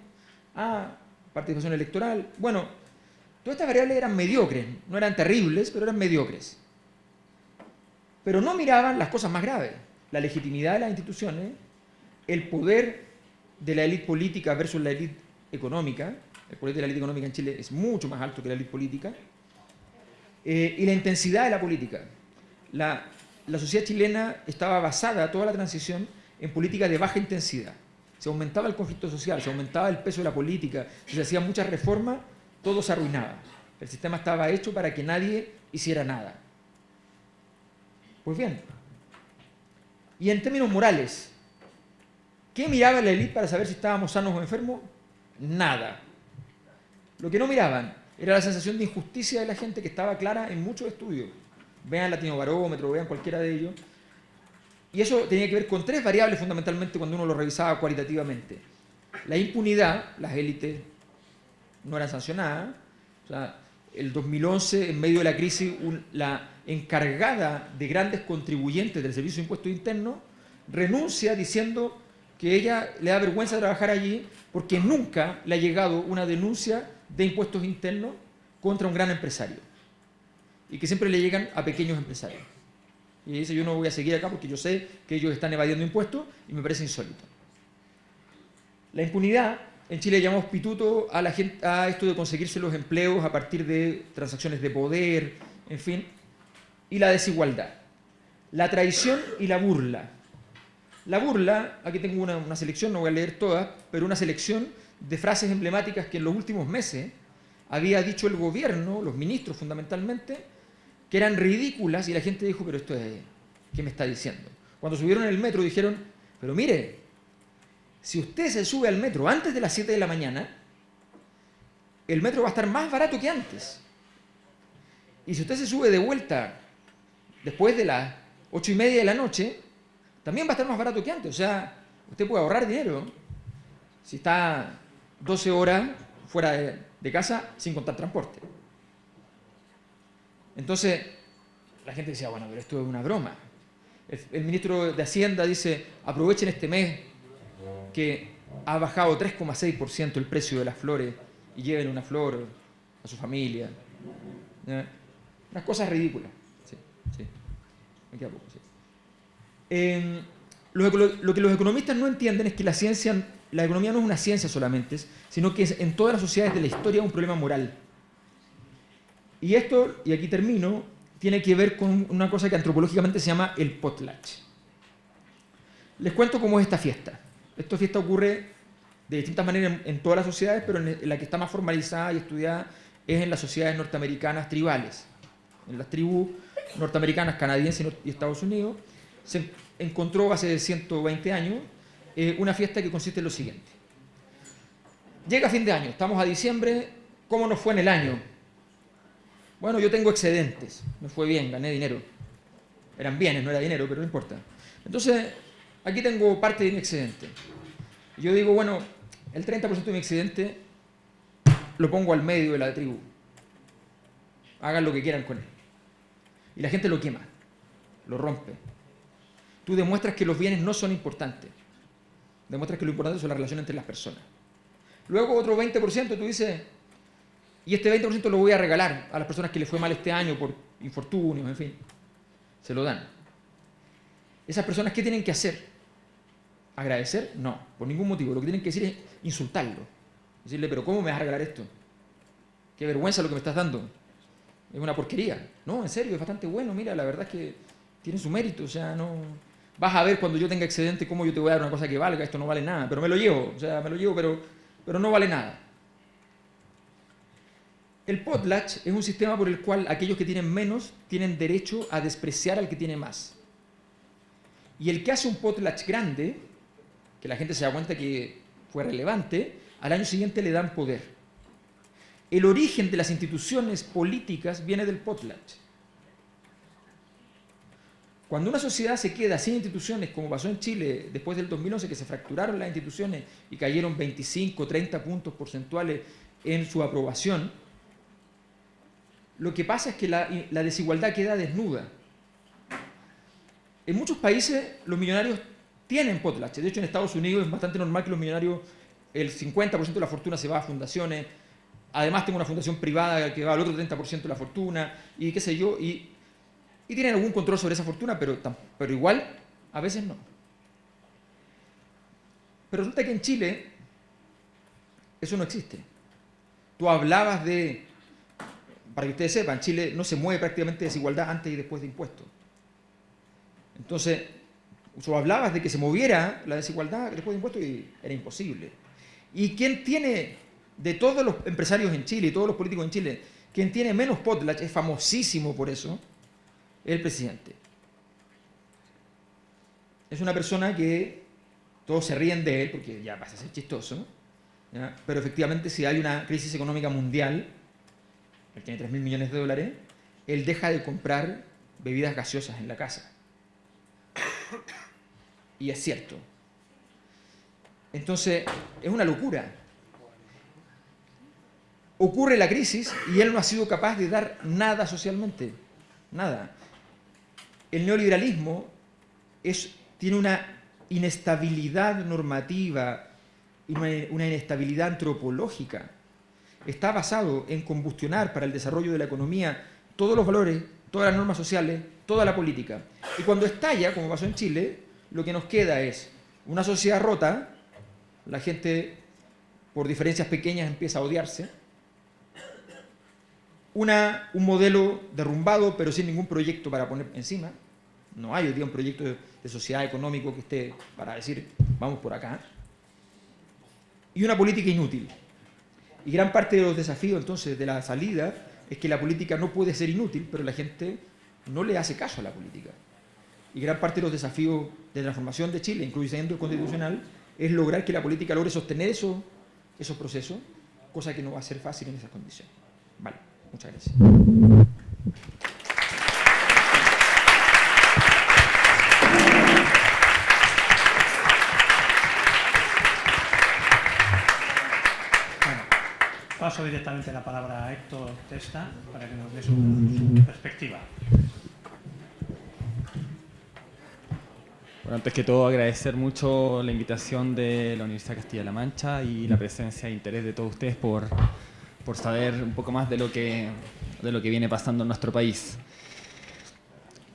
Ah, participación electoral. Bueno, todas estas variables eran mediocres, no eran terribles, pero eran mediocres. Pero no miraban las cosas más graves, la legitimidad de las instituciones, el poder de la élite política versus la élite económica, poder de la élite económica en Chile es mucho más alto que la élite política, eh, y la intensidad de la política. La, la sociedad chilena estaba basada, toda la transición, en políticas de baja intensidad. Se aumentaba el conflicto social, se aumentaba el peso de la política, si se hacían muchas reformas, todo se arruinaba. El sistema estaba hecho para que nadie hiciera nada. Pues bien, y en términos morales, ¿qué miraba la élite para saber si estábamos sanos o enfermos? Nada. Lo que no miraban era la sensación de injusticia de la gente que estaba clara en muchos estudios. Vean Latino Barómetro, vean cualquiera de ellos. Y eso tenía que ver con tres variables fundamentalmente cuando uno lo revisaba cualitativamente. La impunidad, las élites no eran sancionadas. O sea, el 2011, en medio de la crisis, la encargada de grandes contribuyentes del Servicio de Impuestos Internos renuncia diciendo que ella le da vergüenza trabajar allí porque nunca le ha llegado una denuncia de impuestos internos contra un gran empresario y que siempre le llegan a pequeños empresarios. Y dice, yo no voy a seguir acá porque yo sé que ellos están evadiendo impuestos y me parece insólito. La impunidad, en Chile llamamos pituto a, la gente, a esto de conseguirse los empleos a partir de transacciones de poder, en fin, y la desigualdad. La traición y la burla. La burla, aquí tengo una, una selección, no voy a leer todas, pero una selección de frases emblemáticas que en los últimos meses había dicho el gobierno, los ministros fundamentalmente, que eran ridículas y la gente dijo, pero esto es, ¿qué me está diciendo? Cuando subieron el metro dijeron, pero mire, si usted se sube al metro antes de las 7 de la mañana, el metro va a estar más barato que antes. Y si usted se sube de vuelta después de las 8 y media de la noche, también va a estar más barato que antes. O sea, usted puede ahorrar dinero si está 12 horas fuera de, casa sin contar transporte. Entonces, la gente decía, bueno, pero esto es una broma. El, ministro de Hacienda dice, aprovechen este mes que ha bajado 3,6% el precio de las flores y lleven una flor a su familia. Unas cosas ridículas. Me queda poco, lo, lo, que los economistas no entienden es que la ciencia, la economía no es una ciencia solamente, sino que es en todas las sociedades de la historia un problema moral. Y esto, y aquí termino, tiene que ver con una cosa que antropológicamente se llama el potlatch. Les cuento cómo es esta fiesta. Esta fiesta ocurre de distintas maneras en, todas las sociedades, pero en la que está más formalizada y estudiada es en las sociedades norteamericanas tribales. En las tribus norteamericanas, canadienses y Estados Unidos, se encontró hace 120 años eh, una fiesta que consiste en lo siguiente. Llega fin de año, estamos a diciembre, ¿cómo nos fue en el año? Bueno, yo tengo excedentes, me fue bien, gané dinero. Eran bienes, no era dinero, pero no importa. Entonces, aquí tengo parte de mi excedente. Yo digo, bueno, el 30% de mi excedente lo pongo al medio de la tribu. Hagan lo que quieran con él. Y la gente lo quema, lo rompe. Tú demuestras que los bienes no son importantes. Demuestras que lo importante es la relación entre las personas. Luego otro 20% tú dices, y este 20% lo voy a regalar a las personas que les fue mal este año por infortunios, en fin. Se lo dan. ¿Esas personas qué tienen que hacer? ¿Agradecer? No, por ningún motivo. Lo que tienen que decir es insultarlo. Decirle, pero ¿cómo me vas a regalar esto? Qué vergüenza lo que me estás dando. Es una porquería. No, en serio, es bastante bueno. Mira, la verdad es que tiene su mérito. O sea, no... Vas a ver cuando yo tenga excedente cómo yo te voy a dar una cosa que valga. Esto no vale nada. Pero me lo llevo. O sea, me lo llevo, pero, pero no vale nada. El potlatch es un sistema por el cual aquellos que tienen menos tienen derecho a despreciar al que tiene más. Y el que hace un potlatch grande, que la gente se da cuenta que fue relevante, al año siguiente le dan poder. El origen de las instituciones políticas viene del potlatch. Cuando una sociedad se queda sin instituciones, como pasó en Chile después del 2011, que se fracturaron las instituciones y cayeron 25, 30 puntos porcentuales en su aprobación, lo que pasa es que la, desigualdad queda desnuda. En muchos países los millonarios tienen potlatch. De hecho, en Estados Unidos es bastante normal que los millonarios el 50% de la fortuna se va a fundaciones, además tengo una fundación privada que va al otro 30% de la fortuna, y qué sé yo, y, y tienen algún control sobre esa fortuna, pero, pero igual a veces no. Pero resulta que en Chile eso no existe. Tú hablabas de, para que ustedes sepan, Chile no se mueve prácticamente desigualdad antes y después de impuestos. Entonces, tú hablabas de que se moviera la desigualdad después de impuestos y era imposible. ¿Y quién tiene, de todos los empresarios en Chile y todos los políticos en Chile, quien tiene menos potlatch, es famosísimo por eso, es el presidente. Es una persona que todos se ríen de él porque ya pasa a ser chistoso, pero efectivamente si hay una crisis económica mundial, él tiene 3 mil millones de dólares, él deja de comprar bebidas gaseosas en la casa. Y es cierto. Entonces, es una locura. Ocurre la crisis y él no ha sido capaz de dar nada socialmente. Nada. El neoliberalismo tiene una inestabilidad normativa y una inestabilidad antropológica. Está basado en combustionar para el desarrollo de la economía todos los valores, todas las normas sociales, toda la política. Y cuando estalla, como pasó en Chile, lo que nos queda es una sociedad rota, la gente por diferencias pequeñas empieza a odiarse, un modelo derrumbado pero sin ningún proyecto para poner encima, no hay hoy día un proyecto de, sociedad económico que esté para decir, vamos por acá. Y una política inútil. Y gran parte de los desafíos entonces de la salida es que la política no puede ser inútil, pero la gente no le hace caso a la política. Y gran parte de los desafíos de transformación de Chile, incluyendo el constitucional, es lograr que la política logre sostener eso, esos procesos, cosa que no va a ser fácil en esas condiciones. Vale, muchas gracias. Paso directamente la palabra a Héctor Testa para que nos dé su, perspectiva. Bueno, antes que todo agradecer mucho la invitación de la Universidad Castilla-La Mancha y la presencia e interés de todos ustedes por, por saber un poco más de lo, que, de lo que viene pasando en nuestro país.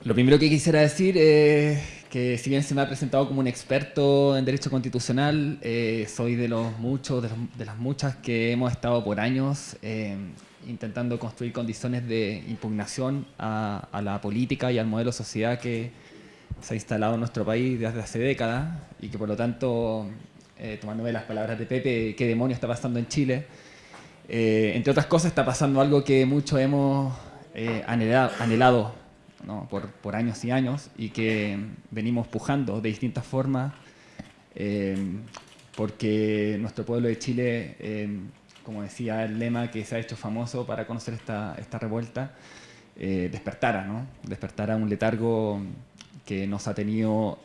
Lo primero que quisiera decir es que si bien se me ha presentado como un experto en derecho constitucional, eh, soy de los muchos, de, las muchas que hemos estado por años eh, intentando construir condiciones de impugnación a, la política y al modelo de sociedad que se ha instalado en nuestro país desde hace décadas y que por lo tanto, eh, tomándome las palabras de Pepe, ¿qué demonio está pasando en Chile? entre otras cosas está pasando algo que muchos hemos anhelado, anhelado por, años y años y que venimos pujando de distintas formas eh, porque nuestro pueblo de Chile, eh, como decía el lema que se ha hecho famoso para conocer esta, esta revuelta, eh, despertara, ¿no? despertara un letargo que nos ha tenido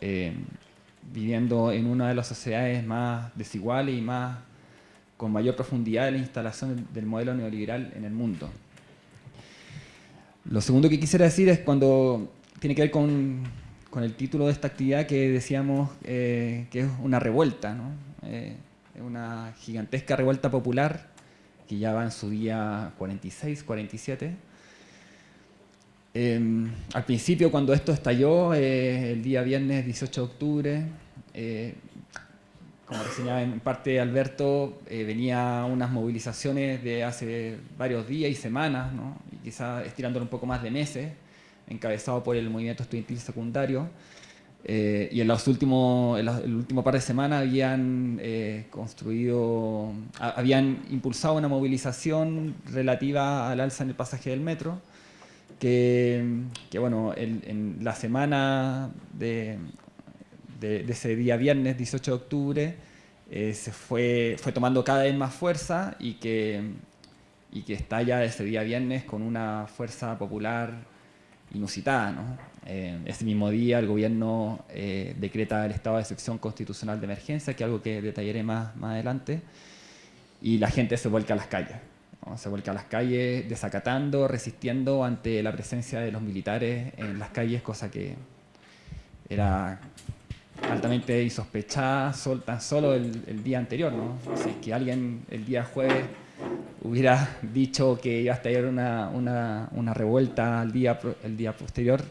viviendo en una de las sociedades más desiguales y más con mayor profundidad de la instalación del modelo neoliberal en el mundo. Lo segundo que quisiera decir es cuando tiene que ver con, el título de esta actividad que decíamos eh, que es una revuelta, ¿no? Eh, una gigantesca revuelta popular que ya va en su día 46, 47. Em, al principio, cuando esto estalló, eh, el día viernes 18 de octubre, como reseñaba en parte Alberto, eh, venía unas movilizaciones de hace varios días y semanas, ¿no? y quizás estirándolo un poco más de meses, encabezado por el movimiento estudiantil secundario. Eh, y en los últimos, el último par de semanas habían eh, construido, habían impulsado una movilización relativa al alza en el pasaje del metro, que, que bueno, en la semana de, de, ese día viernes 18 de octubre eh, se fue, fue tomando cada vez más fuerza y que, y que está ya ese día viernes con una fuerza popular inusitada. ¿no? Eh, ese mismo día el gobierno eh, decreta el estado de excepción constitucional de emergencia, que es algo que detallaré más, más adelante, y la gente se vuelca a las calles. Se vuelca a las calles desacatando, resistiendo ante la presencia de los militares en las calles, cosa que era altamente insospechada sol, tan solo el, día anterior. ¿no? Si es que alguien el día jueves hubiera dicho que iba a estallar una, una, revuelta el día, el día posterior,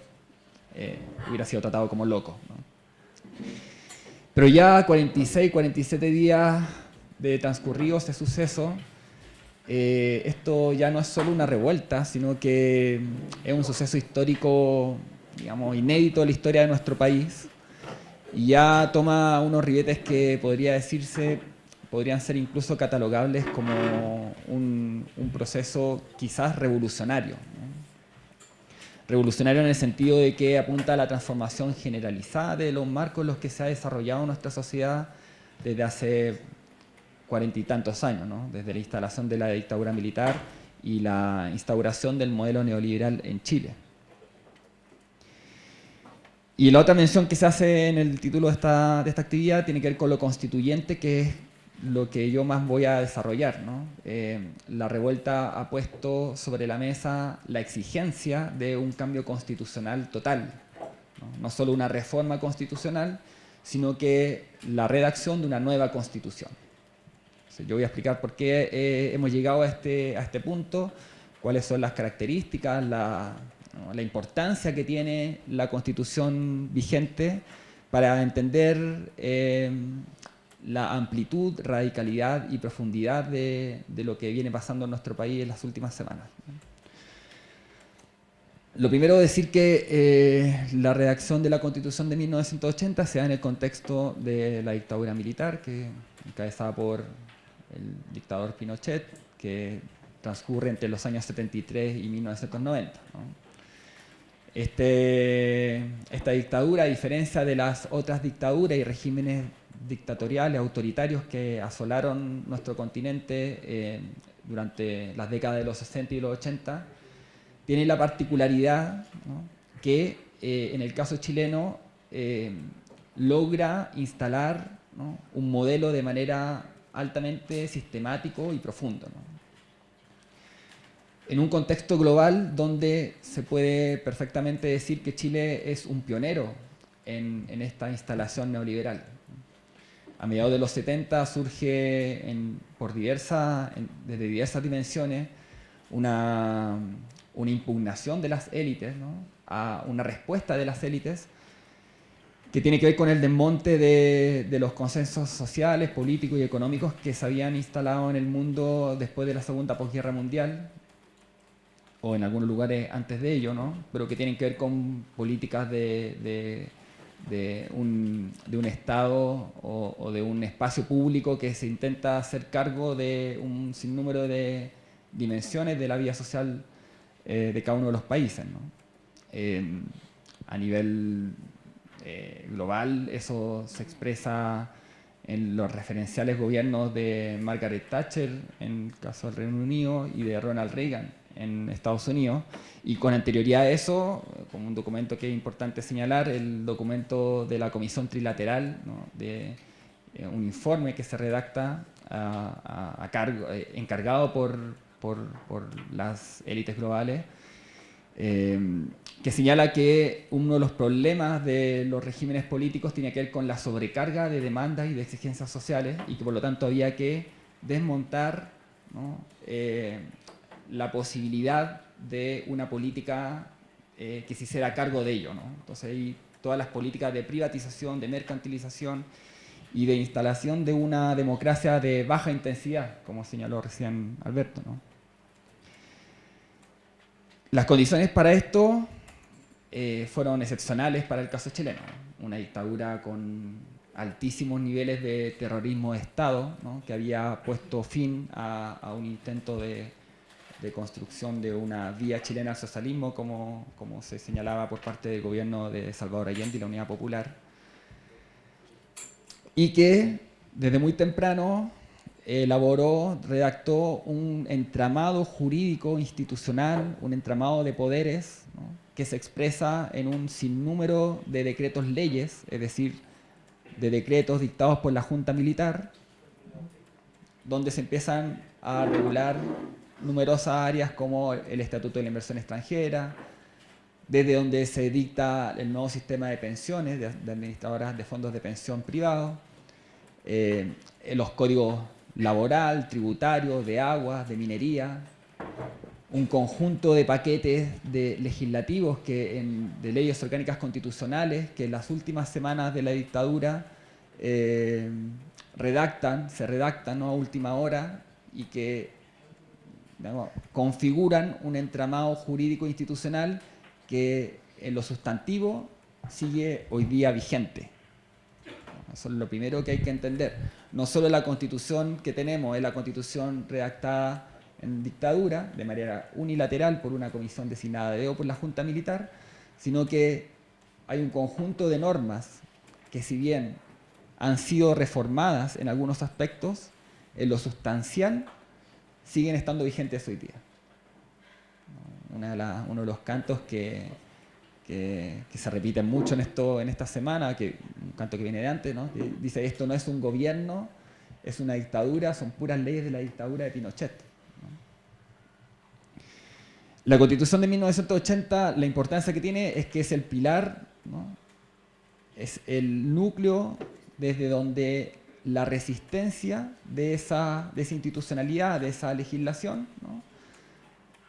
eh, hubiera sido tratado como loco. Pero ya 46, 47 días de transcurrido este suceso, eh, esto ya no es solo una revuelta, sino que es un suceso histórico, digamos, inédito en la historia de nuestro país, y ya toma unos ribetes que podría decirse, podrían ser incluso catalogables como un, proceso quizás revolucionario. Revolucionario en el sentido de que apunta a la transformación generalizada de los marcos en los que se ha desarrollado nuestra sociedad desde hace cuarenta y tantos años, desde la instalación de la dictadura militar y la instauración del modelo neoliberal en Chile. Y la otra mención que se hace en el título de esta, de esta actividad tiene que ver con lo constituyente, que es lo que yo más voy a desarrollar. Eh, la revuelta ha puesto sobre la mesa la exigencia de un cambio constitucional total, no, no solo una reforma constitucional, sino que la redacción de una nueva constitución. Yo voy a explicar por qué eh, hemos llegado a este, a este punto, cuáles son las características, la, la importancia que tiene la constitución vigente para entender eh, la amplitud, radicalidad y profundidad de, lo que viene pasando en nuestro país en las últimas semanas. Lo primero decir que eh, la redacción de la Constitución de 1980 se da en el contexto de la dictadura militar, que encabezada por el dictador Pinochet, que transcurre entre los años 73 y 1990. Este, esta dictadura, a diferencia de las otras dictaduras y regímenes dictatoriales, autoritarios que asolaron nuestro continente eh, durante las décadas de los 60 y los 80, tiene la particularidad que eh, en el caso chileno eh, logra instalar un modelo de manera altamente sistemático y profundo en un contexto global donde se puede perfectamente decir que Chile es un pionero en, esta instalación neoliberal. A mediados de los 70 surge por diversas, desde diversas dimensiones una, impugnación de las élites, a una respuesta de las élites que tiene que ver con el desmonte de, de, los consensos sociales, políticos y económicos que se habían instalado en el mundo después de la Segunda Posguerra Mundial, o en algunos lugares antes de ello, ¿no? pero que tienen que ver con políticas de, de, un, de un, Estado o, de un espacio público que se intenta hacer cargo de un sinnúmero de dimensiones de la vida social eh, de cada uno de los países. ¿no? a nivel eh, global eso se expresa en los referenciales gobiernos de Margaret Thatcher en el caso del Reino Unido y de Ronald Reagan en Estados Unidos. Y con anterioridad a eso, como un documento que es importante señalar, el documento de la Comisión Trilateral, de eh, un informe que se redacta a, cargo, eh, encargado por, por, por, las élites globales, eh, que señala que uno de los problemas de los regímenes políticos tiene que ver con la sobrecarga de demandas y de exigencias sociales y que por lo tanto había que desmontar ¿no? La posibilidad de una política eh, que se hiciera cargo de ello. ¿no? Entonces hay todas las políticas de privatización, de mercantilización y de instalación de una democracia de baja intensidad, como señaló recién Alberto. Las condiciones para esto eh, fueron excepcionales para el caso chileno. Una dictadura con altísimos niveles de terrorismo de Estado, que había puesto fin a un intento de de construcción de una vía chilena al socialismo, como, como se señalaba por parte del gobierno de Salvador Allende y la Unidad Popular, y que desde muy temprano elaboró, redactó un entramado jurídico institucional, un entramado de poderes que se expresa en un sinnúmero de decretos leyes, es decir, de decretos dictados por la Junta Militar, donde se empiezan a regular numerosas áreas como el Estatuto de la Inversión Extranjera, desde donde se dicta el nuevo sistema de pensiones de, administradoras de fondos de pensión privados, eh, los códigos laboral, tributario, de agua, de minería, un conjunto de paquetes de legislativos que de leyes orgánicas constitucionales que en las últimas semanas de la dictadura eh, redactan, se redactan a última hora y que configuran un entramado jurídico institucional que en lo sustantivo sigue hoy día vigente. Eso es lo primero que hay que entender. No solo la constitución que tenemos es la constitución redactada en dictadura, de manera unilateral por una comisión designada de o por la Junta Militar, sino que hay un conjunto de normas que si bien han sido reformadas en algunos aspectos, en lo sustancial siguen estando vigentes hoy día. uno de los cantos que, se repiten mucho en, esto, esta semana, que, un canto que viene de antes, dice esto no es un gobierno, es una dictadura, son puras leyes de la dictadura de Pinochet. La Constitución de 1980, la importancia que tiene es que es el pilar, es el núcleo desde donde la resistencia de esa, de institucionalidad, de esa legislación,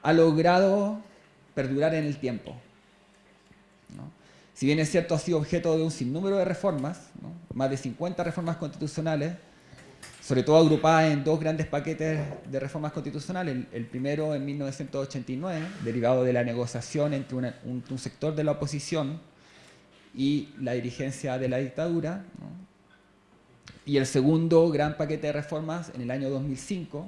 ha logrado perdurar en el tiempo. Si bien es cierto, ha sido objeto de un sinnúmero de reformas, más de 50 reformas constitucionales, sobre todo agrupadas en dos grandes paquetes de reformas constitucionales. El, primero en 1989, derivado de la negociación entre un, sector de la oposición y la dirigencia de la dictadura. Y el segundo gran paquete de reformas en el año 2005,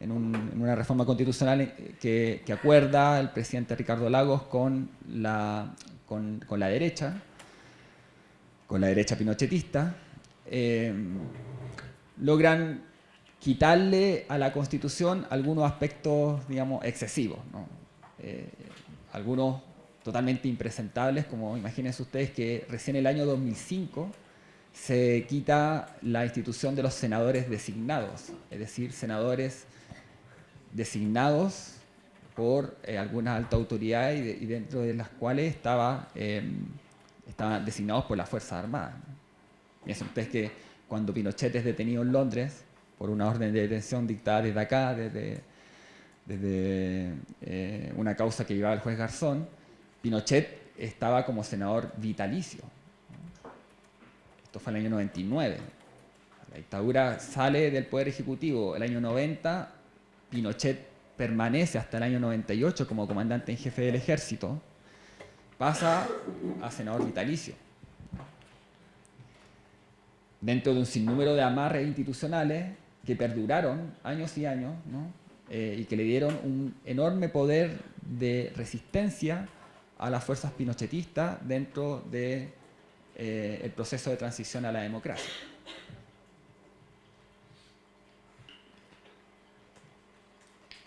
en, una reforma constitucional que, que, acuerda el presidente Ricardo Lagos con la con, la derecha, con la derecha pinochetista, eh, logran quitarle a la Constitución algunos aspectos, digamos, excesivos, eh, algunos totalmente impresentables, como imagínense ustedes que recién el año 2005 se quita la institución de los senadores designados, es decir, senadores designados por eh, algunas altas autoridades y, dentro de las cuales estaba, em, estaban designados por las Fuerzas Armadas. Piensen ustedes que cuando Pinochet es detenido en Londres por una orden de detención dictada desde acá, desde, desde eh, una causa que llevaba el juez Garzón, Pinochet estaba como senador vitalicio. Esto fue el año 99. La dictadura sale del Poder Ejecutivo el año 90, Pinochet permanece hasta el año 98 como comandante en jefe del ejército, pasa a senador vitalicio. Dentro de un sinnúmero de amarres institucionales que perduraron años y años eh, y que le dieron un enorme poder de resistencia a las fuerzas pinochetistas dentro de, eh, proceso de transición a la democracia.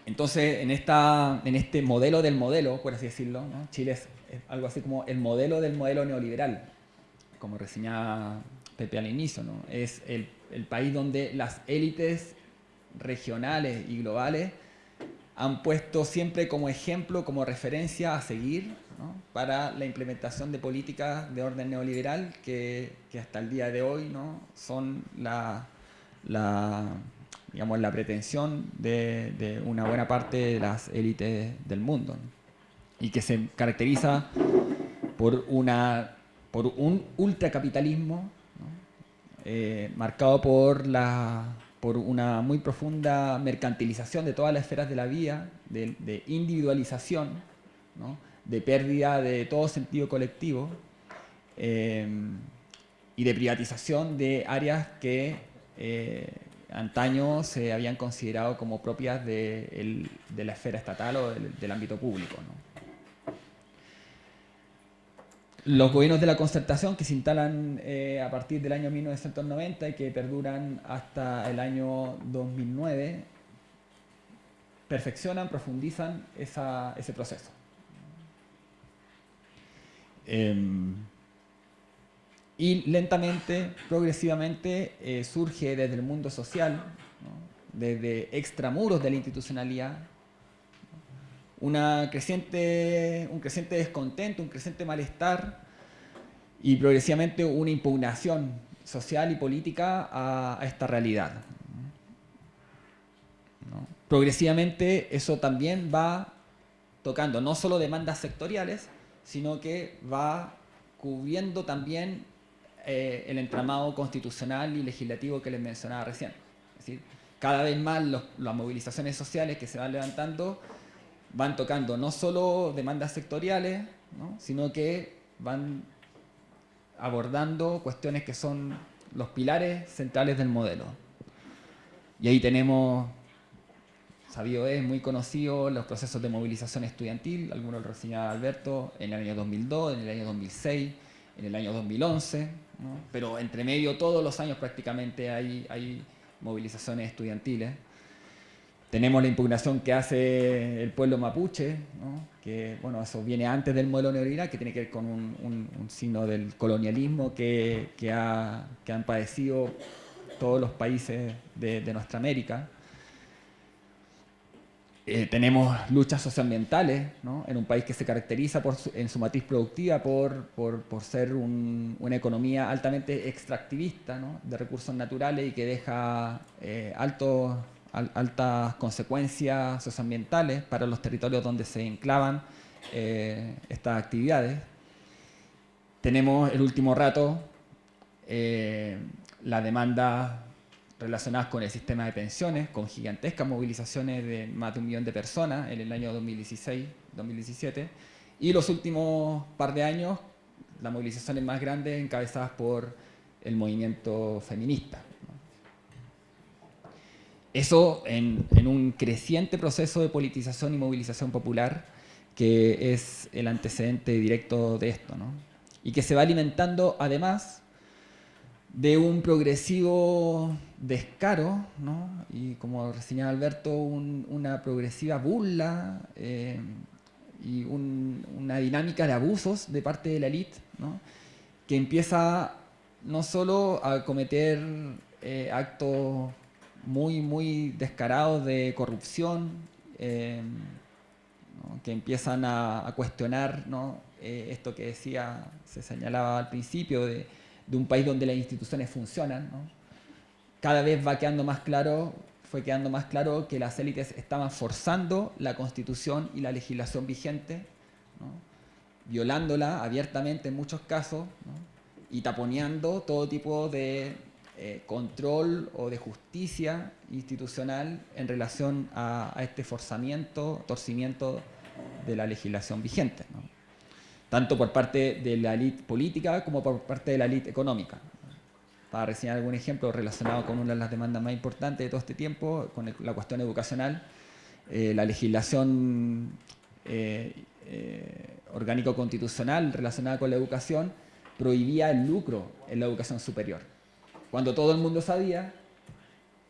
Entonces, en, esta, en este modelo del modelo, por así decirlo, Chile es, algo así como el modelo del modelo neoliberal, como reseñaba Pepe al inicio. Es el, el país donde las élites regionales y globales han puesto siempre como ejemplo, como referencia a seguir para la implementación de políticas de orden neoliberal que, hasta el día de hoy son la, la digamos, la pretensión de, una buena parte de las élites del mundo y que se caracteriza por, una, por un ultracapitalismo eh, marcado por, la, por una muy profunda mercantilización de todas las esferas de la vida, de, individualización, de pérdida de todo sentido colectivo eh, y de privatización de áreas que eh, antaño se habían considerado como propias de, la esfera estatal o del, ámbito público. Los gobiernos de la concertación que se instalan eh, a partir del año 1990 y que perduran hasta el año 2009 perfeccionan, profundizan ese proceso. Em, y lentamente, progresivamente, eh, surge desde el mundo social, desde extramuros de la institucionalidad, una creciente, un creciente descontento, un creciente malestar y progresivamente una impugnación social y política a, esta realidad. Progresivamente eso también va tocando no solo demandas sectoriales, sino que va cubriendo también eh, el entramado constitucional y legislativo que les mencionaba recién. Es decir, cada vez más las movilizaciones sociales que se van levantando van tocando no solo demandas sectoriales, sino que van abordando cuestiones que son los pilares centrales del modelo. Y ahí tenemos, sabido es, muy conocido, los procesos de movilización estudiantil, algunos lo reseñaba Alberto, en el año 2002, en el año 2006, en el año 2011, pero entre medio todos los años prácticamente hay, movilizaciones estudiantiles. Tenemos la impugnación que hace el pueblo mapuche, que bueno, eso viene antes del modelo neoliberal, que tiene que ver con un, signo del colonialismo que, ha, que, han padecido todos los países de, nuestra América. Eh, tenemos luchas socioambientales en un país que se caracteriza en su matriz productiva por, ser una economía altamente extractivista de recursos naturales y que deja eh, altos altas consecuencias socioambientales para los territorios donde se enclavan eh, estas actividades. Tenemos el último rato la demanda relacionadas con el sistema de pensiones, con gigantescas movilizaciones de más de un millón de personas en el año 2016-2017, y los últimos par de años, las movilizaciones más grandes encabezadas por el movimiento feminista. Eso en, un creciente proceso de politización y movilización popular que es el antecedente directo de esto, ¿no? y que se va alimentando además de un progresivo descaro, ¿no? y como señala Alberto, una progresiva burla eh, y una dinámica de abusos de parte de la élite, ¿no? que empieza no solo a cometer eh, actos muy, muy descarados de corrupción, eh, que empiezan a, cuestionar eh, esto que decía, se señalaba al principio, de, un país donde las instituciones funcionan. Cada vez va quedando más claro, fue quedando más claro que las élites estaban forzando la constitución y la legislación vigente, violándola abiertamente en muchos casos, y taponeando todo tipo de eh, control o de justicia institucional en relación a, este forzamiento, torcimiento de la legislación vigente, tanto por parte de la élite política como por parte de la élite económica. Para reseñar algún ejemplo relacionado con una de las demandas más importantes de todo este tiempo, con la cuestión educacional, eh, la legislación eh, orgánico-constitucional relacionada con la educación prohibía el lucro en la educación superior. Cuando todo el mundo sabía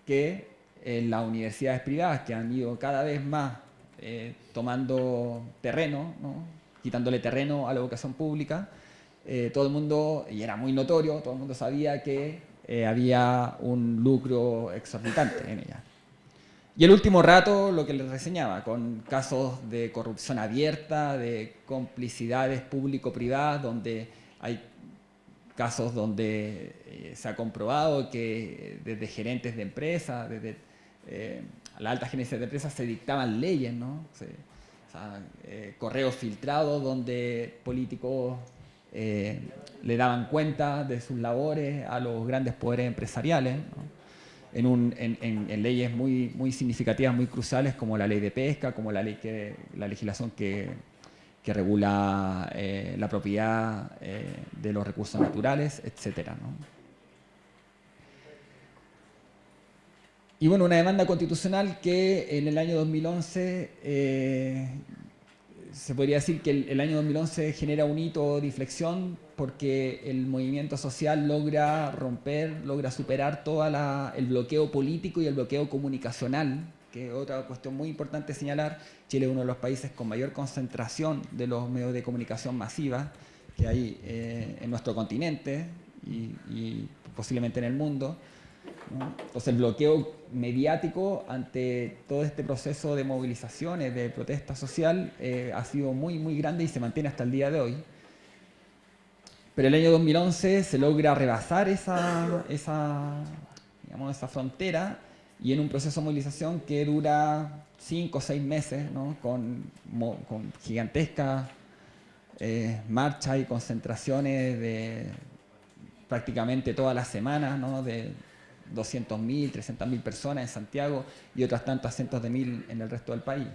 que en las universidades privadas que han ido cada vez más eh, tomando terreno, quitándole terreno a la educación pública, eh, todo el mundo, y era muy notorio, todo el mundo sabía que eh, había un lucro exorbitante en ella. Y el último rato, lo que les reseñaba, con casos de corrupción abierta, de complicidades público-privadas, donde hay casos donde eh, se ha comprobado que desde gerentes de empresas, desde eh, la alta gerencia de empresas se dictaban leyes, ¿no? Correos filtrados donde políticos le daban cuenta de sus labores a los grandes poderes empresariales, en, leyes muy, muy significativas, muy cruciales como la ley de pesca, como la, ley que, la legislación que, que regula eh, la propiedad eh, de los recursos naturales, etc. Y bueno, una demanda constitucional que en el año 2011, eh, se podría decir que el, año 2011 genera un hito de inflexión porque el movimiento social logra romper, logra superar todo el bloqueo político y el bloqueo comunicacional que otra cuestión muy importante señalar, Chile es uno de los países con mayor concentración de los medios de comunicación masiva que hay eh, en nuestro continente y, posiblemente en el mundo. Entonces el bloqueo mediático ante todo este proceso de movilizaciones, de protesta social, eh, ha sido muy, muy grande y se mantiene hasta el día de hoy. Pero el año 2011 se logra rebasar esa, esa, digamos, esa frontera y en un proceso de movilización que dura cinco o seis meses, ¿no? con, con, gigantescas eh, marchas y concentraciones de prácticamente todas las semanas, ¿no? de 200.000, 300.000 personas en Santiago y otras tantas cientos de mil en el resto del país.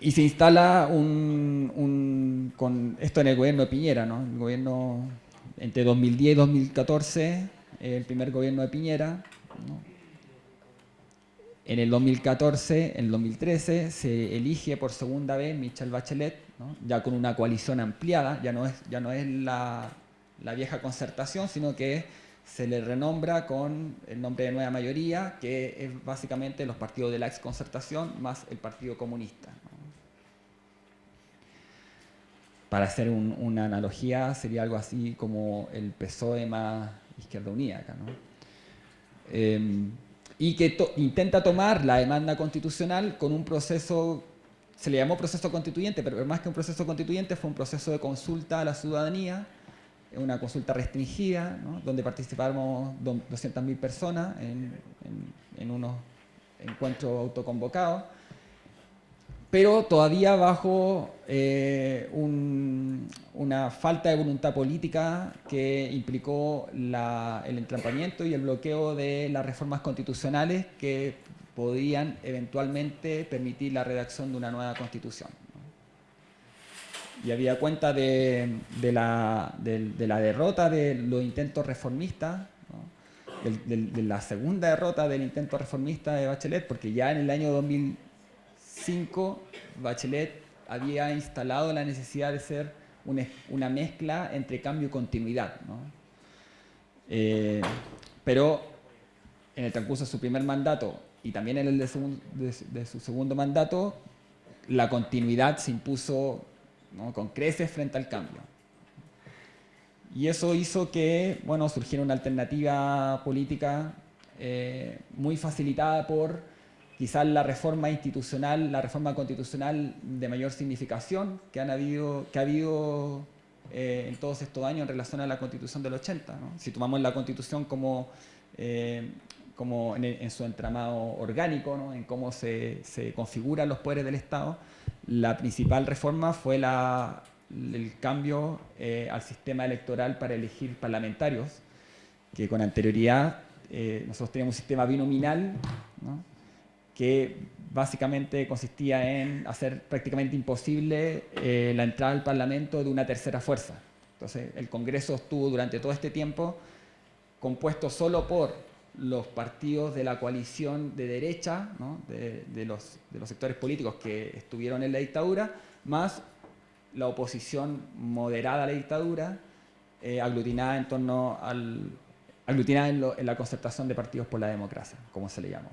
Y se instala un, con esto en el gobierno de Piñera, ¿no? el gobierno entre 2010 y 2014, el primer gobierno de Piñera. En el 2014, en el 2013, se elige por segunda vez Michelle Bachelet, ya con una coalición ampliada, ya no es, ya no es la, la vieja concertación, sino que se le renombra con el nombre de nueva mayoría, que es básicamente los partidos de la exconcertación más el Partido Comunista. Para hacer una analogía, sería algo así como el PSOE más Izquierda Unida em, y que intenta tomar la demanda constitucional con un proceso, se le llamó proceso constituyente, pero más que un proceso constituyente fue un proceso de consulta a la ciudadanía, una consulta restringida, donde participamos 200.000 personas en, unos encuentros autoconvocados, pero todavía bajo eh, una falta de voluntad política que implicó el entrampamiento y el bloqueo de las reformas constitucionales que podían eventualmente permitir la redacción de una nueva constitución y había cuenta de, la, derrota de los intentos reformistas, de, la segunda derrota del intento reformista de Bachelet, porque ya en el año 2005 Bachelet había instalado la necesidad de ser una, mezcla entre cambio y continuidad. Eh, pero en el transcurso de su primer mandato y también en el de su segundo mandato, la continuidad se impuso con creces frente al cambio. Y eso hizo que bueno, surgiera una alternativa política eh, muy facilitada por quizás la reforma institucional, la reforma constitucional de mayor significación que, han habido, que ha habido eh, en todos estos años en relación a la constitución del 80. Si tomamos la constitución como, eh, como en, su entramado orgánico, en cómo se, se configuran los poderes del Estado, la principal reforma fue el cambio eh, al sistema electoral para elegir parlamentarios, que con anterioridad eh, nosotros teníamos un sistema binominal, que básicamente consistía en hacer prácticamente imposible eh, la entrada al Parlamento de una tercera fuerza. Entonces, el Congreso estuvo durante todo este tiempo compuesto solo por los partidos de la coalición de derecha, de, los, sectores políticos que estuvieron en la dictadura, más la oposición moderada a la dictadura, eh, aglutinada en torno al aglutinada en, la concertación de partidos por la democracia, como se le llamó.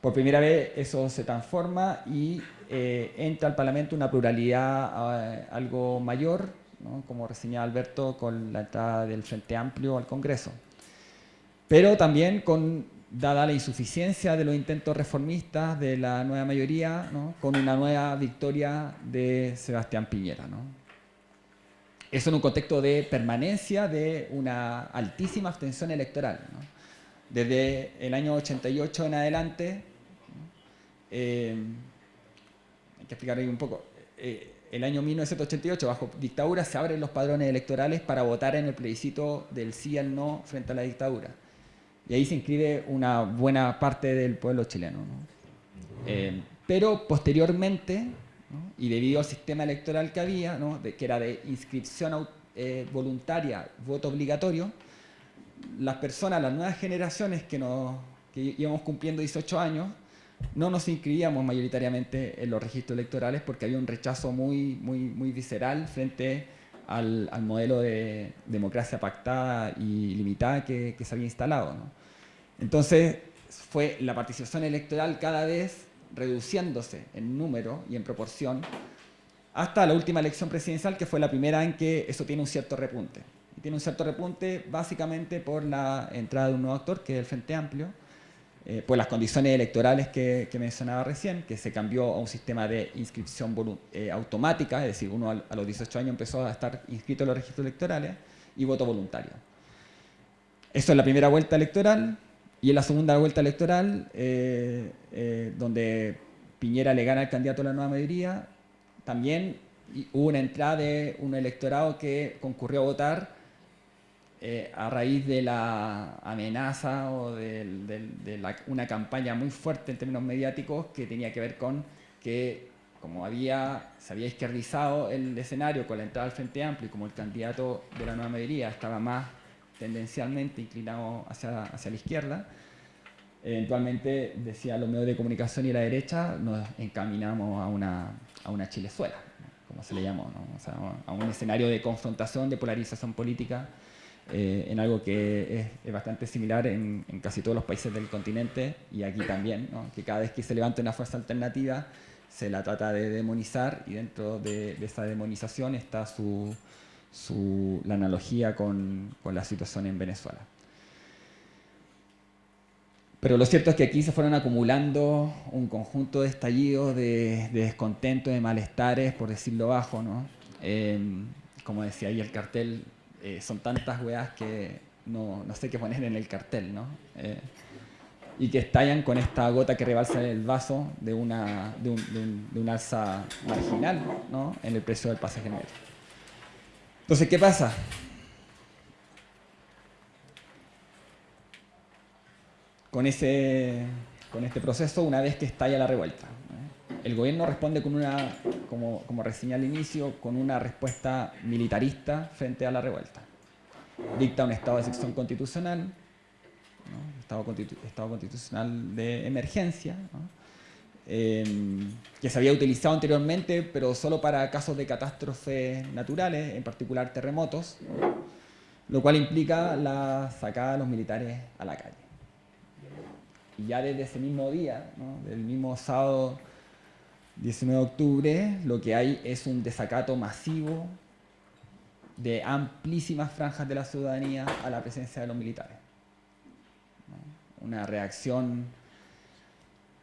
Por primera vez eso se transforma y eh, entra al Parlamento una pluralidad eh, algo mayor, como reseñaba Alberto, con la entrada del Frente Amplio al Congreso pero también con, dada la insuficiencia de los intentos reformistas de la nueva mayoría, con una nueva victoria de Sebastián Piñera. Eso en un contexto de permanencia de una altísima abstención electoral. Desde el año 88 en adelante, eh, hay que explicar un poco, eh, el año 1988, bajo dictadura, se abren los padrones electorales para votar en el plebiscito del sí al no frente a la dictadura y ahí se inscribe una buena parte del pueblo chileno. Eh, pero posteriormente, y debido al sistema electoral que había, que era de inscripción eh, voluntaria, voto obligatorio, las personas, las nuevas generaciones que, nos, que íbamos cumpliendo 18 años, no nos inscribíamos mayoritariamente en los registros electorales porque había un rechazo muy, muy, muy visceral frente al, modelo de democracia pactada y limitada que, se había instalado. Entonces fue la participación electoral cada vez reduciéndose en número y en proporción hasta la última elección presidencial que fue la primera en que eso tiene un cierto repunte. tiene un cierto repunte básicamente por la entrada de un nuevo actor, que es el Frente Amplio, eh, por las condiciones electorales que, mencionaba recién, que se cambió a un sistema de inscripción eh, automática, es decir, uno a, los 18 años empezó a estar inscrito en los registros electorales, y voto voluntario. Eso es la primera vuelta electoral, y en la segunda vuelta electoral, eh, donde Piñera le gana al candidato a la nueva mayoría, también hubo una entrada de un electorado que concurrió a votar eh, a raíz de la amenaza o de, una campaña muy fuerte en términos mediáticos que tenía que ver con que como había, se había izquierdizado el escenario con la entrada al Frente Amplio y como el candidato de la nueva mayoría estaba más tendencialmente inclinado hacia, hacia la izquierda, eventualmente, decía los medios de comunicación y la derecha, nos encaminamos a una, a una Chilezuela, como se le llamó, a un escenario de confrontación, de polarización política eh, en algo que es, bastante similar en, casi todos los países del continente y aquí también, que cada vez que se levanta una fuerza alternativa se la trata de demonizar y dentro de, esa demonización está su, la analogía con, con, la situación en Venezuela. Pero lo cierto es que aquí se fueron acumulando un conjunto de estallidos, de, descontento, de malestares, por decirlo bajo. ¿no? Eh, como decía ahí el cartel, eh, son tantas weas que no, sé qué poner en el cartel, ¿no? Eh, y que estallan con esta gota que rebalsa el vaso de, una, de, un, alza marginal ¿no? en el precio del pasaje metro. Entonces, ¿qué pasa? Con, ese, con este proceso, una vez que estalla la revuelta, el gobierno responde con una, como, como reseñé al inicio, con una respuesta militarista frente a la revuelta. Dicta un estado de excepción constitucional, estado, constitucional de emergencia, em, que se había utilizado anteriormente, pero solo para casos de catástrofes naturales, en particular terremotos, lo cual implica la sacada de los militares a la calle. Y ya desde ese mismo día, del mismo sábado 19 de octubre, lo que hay es un desacato masivo de amplísimas franjas de la ciudadanía a la presencia de los militares. Una reacción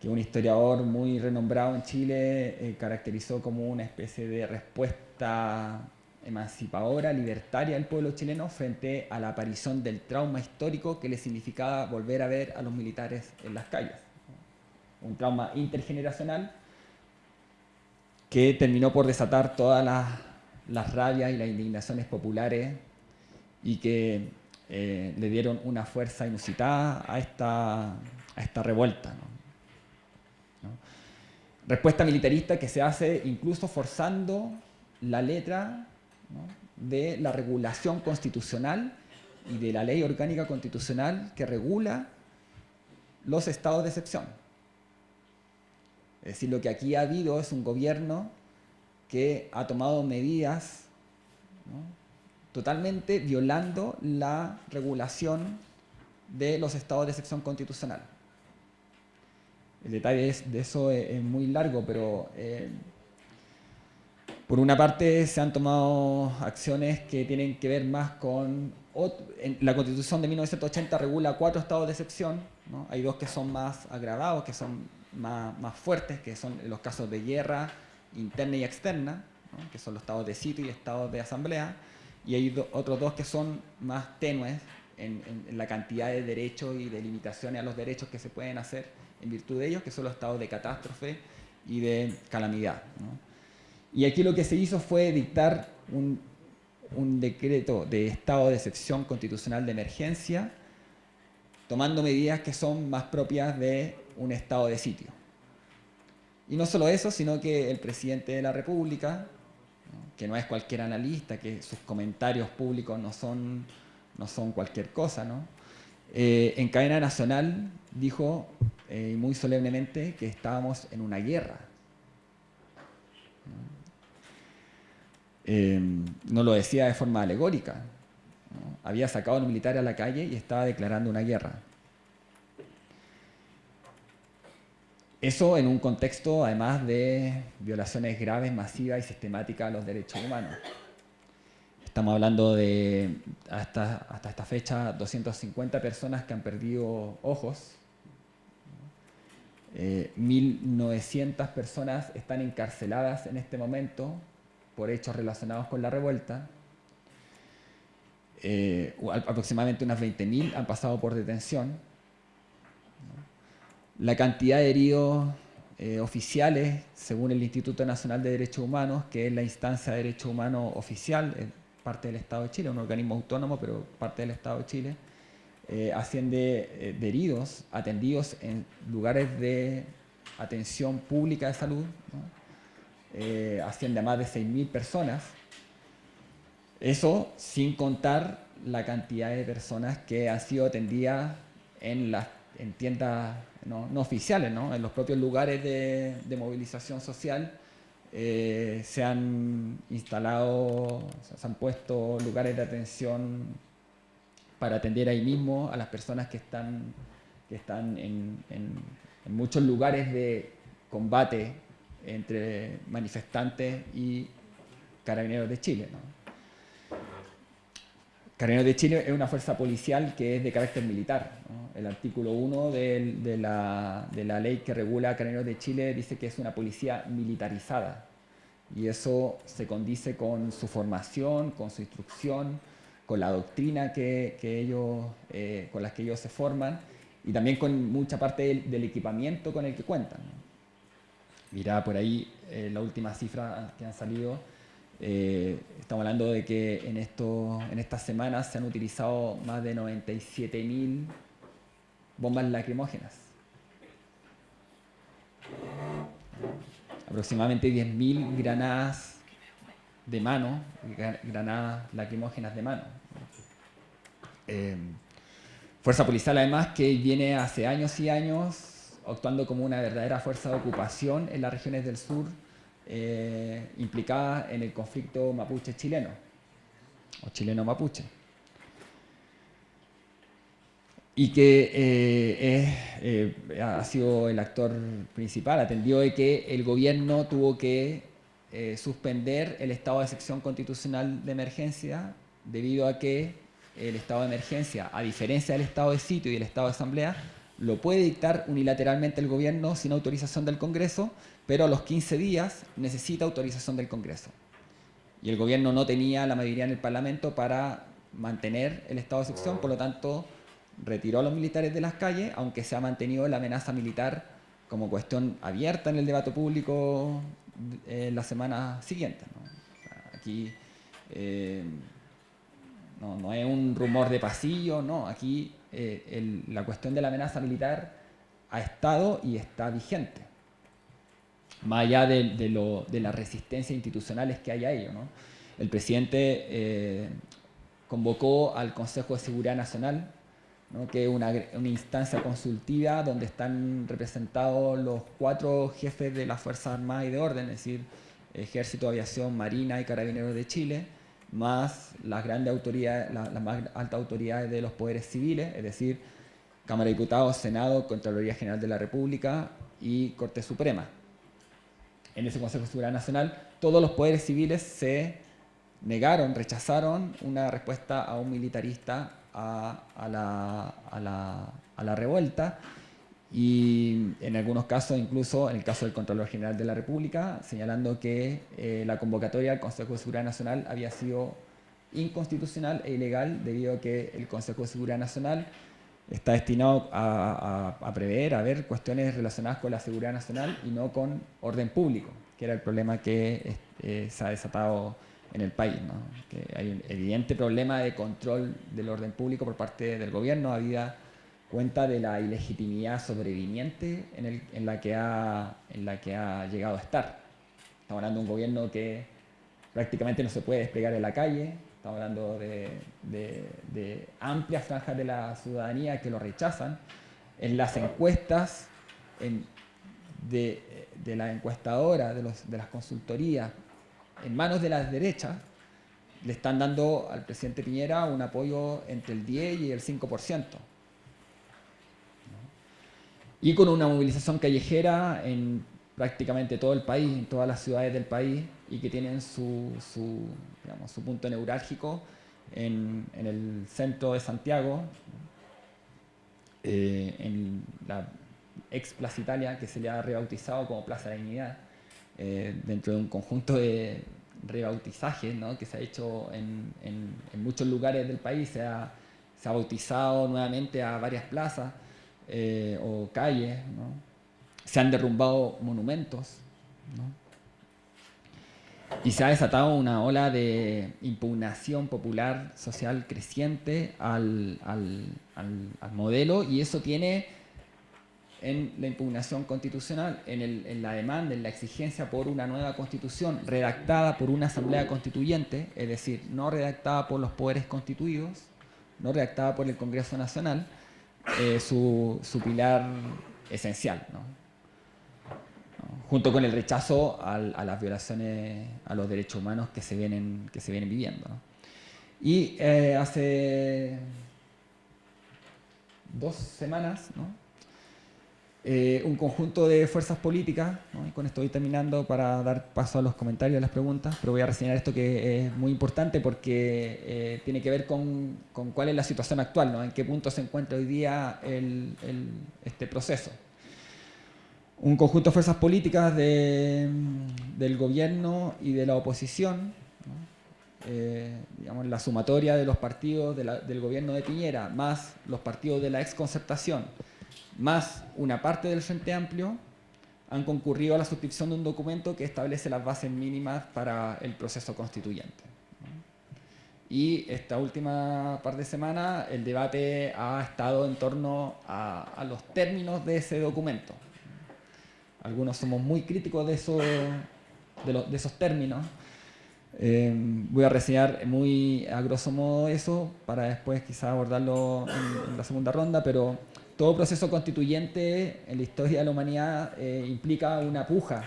que un historiador muy renombrado en Chile eh, caracterizó como una especie de respuesta emancipadora, libertaria del pueblo chileno frente a la aparición del trauma histórico que le significaba volver a ver a los militares en las calles. Un trauma intergeneracional que terminó por desatar todas las, rabias y las indignaciones populares y que eh, le dieron una fuerza inusitada a esta, a esta revuelta. Respuesta militarista que se hace incluso forzando la letra de la regulación constitucional y de la ley orgánica constitucional que regula los estados de excepción. Es decir, lo que aquí ha habido es un gobierno que ha tomado medidas totalmente violando la regulación de los estados de excepción constitucional. El detalle de eso es, muy largo, pero eh, por una parte se han tomado acciones que tienen que ver más con... la constitución de 1980 regula cuatro estados de excepción, hay dos que son más agravados, que son más, fuertes, que son los casos de guerra interna y externa, que son los estados de sitio y estados de asamblea, y hay otros dos que son más tenues en, la cantidad de derechos y de limitaciones a los derechos que se pueden hacer en virtud de ellos, que son los estados de catástrofe y de calamidad. Y aquí lo que se hizo fue dictar un, un decreto de estado de excepción constitucional de emergencia, tomando medidas que son más propias de un estado de sitio. Y no solo eso, sino que el presidente de la República, que no es cualquier analista, que sus comentarios públicos no son, no son cualquier cosa, ¿no? Eh, en cadena nacional dijo eh, muy solemnemente que estábamos en una guerra. Eh, no lo decía de forma alegórica. Había sacado a los militares a la calle y estaba declarando una guerra. Eso en un contexto, además, de violaciones graves, masivas y sistemáticas a los derechos humanos. Estamos hablando de, hasta, hasta esta fecha, 250 personas que han perdido ojos. 1.900 personas están encarceladas en este momento por hechos relacionados con la revuelta. Eh, aproximadamente unas 20.000 han pasado por detención. La cantidad de heridos eh, oficiales, según el Instituto Nacional de Derechos Humanos, que es la instancia de derechos humanos oficial, es parte del Estado de Chile, un organismo autónomo, pero parte del Estado de Chile, eh, asciende de heridos atendidos en lugares de atención pública de salud, asciende a más de 6.000 personas, eso sin contar la cantidad de personas que han sido atendidas en, las, en tiendas no, oficiales, ¿no? en los propios lugares de, movilización social. Eh, se han instalado, se han puesto lugares de atención para atender ahí mismo a las personas que están, que están en, muchos lugares de combate entre manifestantes y carabineros de Chile. ¿no? Carabineros de Chile es una fuerza policial que es de carácter militar. El artículo 1 de, la, ley que regula Carabineros de Chile dice que es una policía militarizada. Y eso se condice con su formación, con su instrucción, con la doctrina que, ellos, eh, con la que ellos se forman y también con mucha parte del, equipamiento con el que cuentan. Mira por ahí eh, la última cifra que han salido eh, estamos hablando de que en, esto, en estas semanas se han utilizado más de 97.000 bombas lacrimógenas. Aproximadamente 10.000 granadas de mano, granadas lacrimógenas de mano. Eh, fuerza policial además que viene hace años y años actuando como una verdadera fuerza de ocupación en las regiones del sur eh, implicada en el conflicto mapuche-chileno, o chileno-mapuche. Y que eh, eh, ha sido el actor principal, atendió de que el gobierno tuvo que suspender el estado de excepción constitucional de emergencia debido a que el estado de emergencia, a diferencia del estado de sitio y el estado de asamblea, lo puede dictar unilateralmente el gobierno sin autorización del Congreso, pero a los 15 días necesita autorización del Congreso. Y el gobierno no tenía la mayoría en el Parlamento para mantener el estado de excepción, por lo tanto retiró a los militares de las calles, aunque se ha mantenido la amenaza militar como cuestión abierta en el debate público en la semana siguiente. aquí eh, no, no es un rumor de pasillo, no, aquí eh, la cuestión de la amenaza militar ha estado y está vigente, más allá de, lo, de las resistencias institucionales que hay a ello. El presidente eh, convocó al Consejo de Seguridad Nacional, que es una, una, instancia consultiva donde están representados los cuatro jefes de las Fuerzas Armadas y de Orden, es decir, Ejército, Aviación, Marina y Carabineros de Chile, más las grandes autoridades, las, más altas autoridades de los poderes civiles, es decir, Cámara de Diputados, Senado, Contraloría General de la República y Corte Suprema. En ese Consejo de Seguridad Nacional, todos los poderes civiles se negaron, rechazaron una respuesta a un militarista a, la, a, la, a la revuelta y en algunos casos, incluso en el caso del Contralor General de la República, señalando que eh, la convocatoria al Consejo de Seguridad Nacional había sido inconstitucional e ilegal debido a que el Consejo de Seguridad Nacional está destinado a, prever, a ver cuestiones relacionadas con la seguridad nacional y no con orden público, que era el problema que eh, se ha desatado en el país. Que hay un evidente problema de control del orden público por parte del gobierno, había cuenta de la ilegitimidad sobreviviente en, la que ha, llegado a estar. Estamos hablando de un gobierno que prácticamente no se puede desplegar en la calle, estamos hablando de, amplias franjas de la ciudadanía que lo rechazan. En las encuestas de, la encuestadora, de, de las consultorías, en manos de las derechas, le están dando al presidente Piñera un apoyo entre el 10 y el 5% y con una movilización callejera en prácticamente todo el país, en todas las ciudades del país, y que tienen su, su, digamos, su punto neurálgico en, en, el centro de Santiago, eh, en la ex Plaza Italia, que se le ha rebautizado como Plaza de la Dignidad, eh, dentro de un conjunto de rebautizajes ¿no? que se ha hecho en, en, en, muchos lugares del país, se ha, se ha bautizado nuevamente a varias plazas eh, o calles, se han derrumbado monumentos, y se ha desatado una ola de impugnación popular social creciente al, al, al, al modelo y eso tiene en la impugnación constitucional, en, el, en, la demanda, en la exigencia por una nueva constitución redactada por una asamblea constituyente, es decir, no redactada por los poderes constituidos, no redactada por el Congreso Nacional, eh, su, su, pilar esencial. junto con el rechazo a las violaciones a los derechos humanos que se vienen, que se vienen viviendo. Y eh, hace dos semanas, ¿no? Eh, un conjunto de fuerzas políticas, y con esto voy terminando para dar paso a los comentarios, a las preguntas, pero voy a reseñar esto que es muy importante porque eh, tiene que ver con, con, cuál es la situación actual, en qué punto se encuentra hoy día este proceso. Un conjunto de fuerzas políticas de, del gobierno y de la oposición, eh, digamos, la sumatoria de los partidos del gobierno de Piñera, más los partidos de la exconcertación, más una parte del Frente Amplio, han concurrido a la suscripción de un documento que establece las bases mínimas para el proceso constituyente. Y esta última par de semanas el debate ha estado en torno a, los términos de ese documento. Algunos somos muy críticos de, eso, de esos términos. Eh, voy a reseñar muy a grosso modo eso para después quizás abordarlo en, en, la segunda ronda, pero todo proceso constituyente en la historia de la humanidad eh, implica una puja,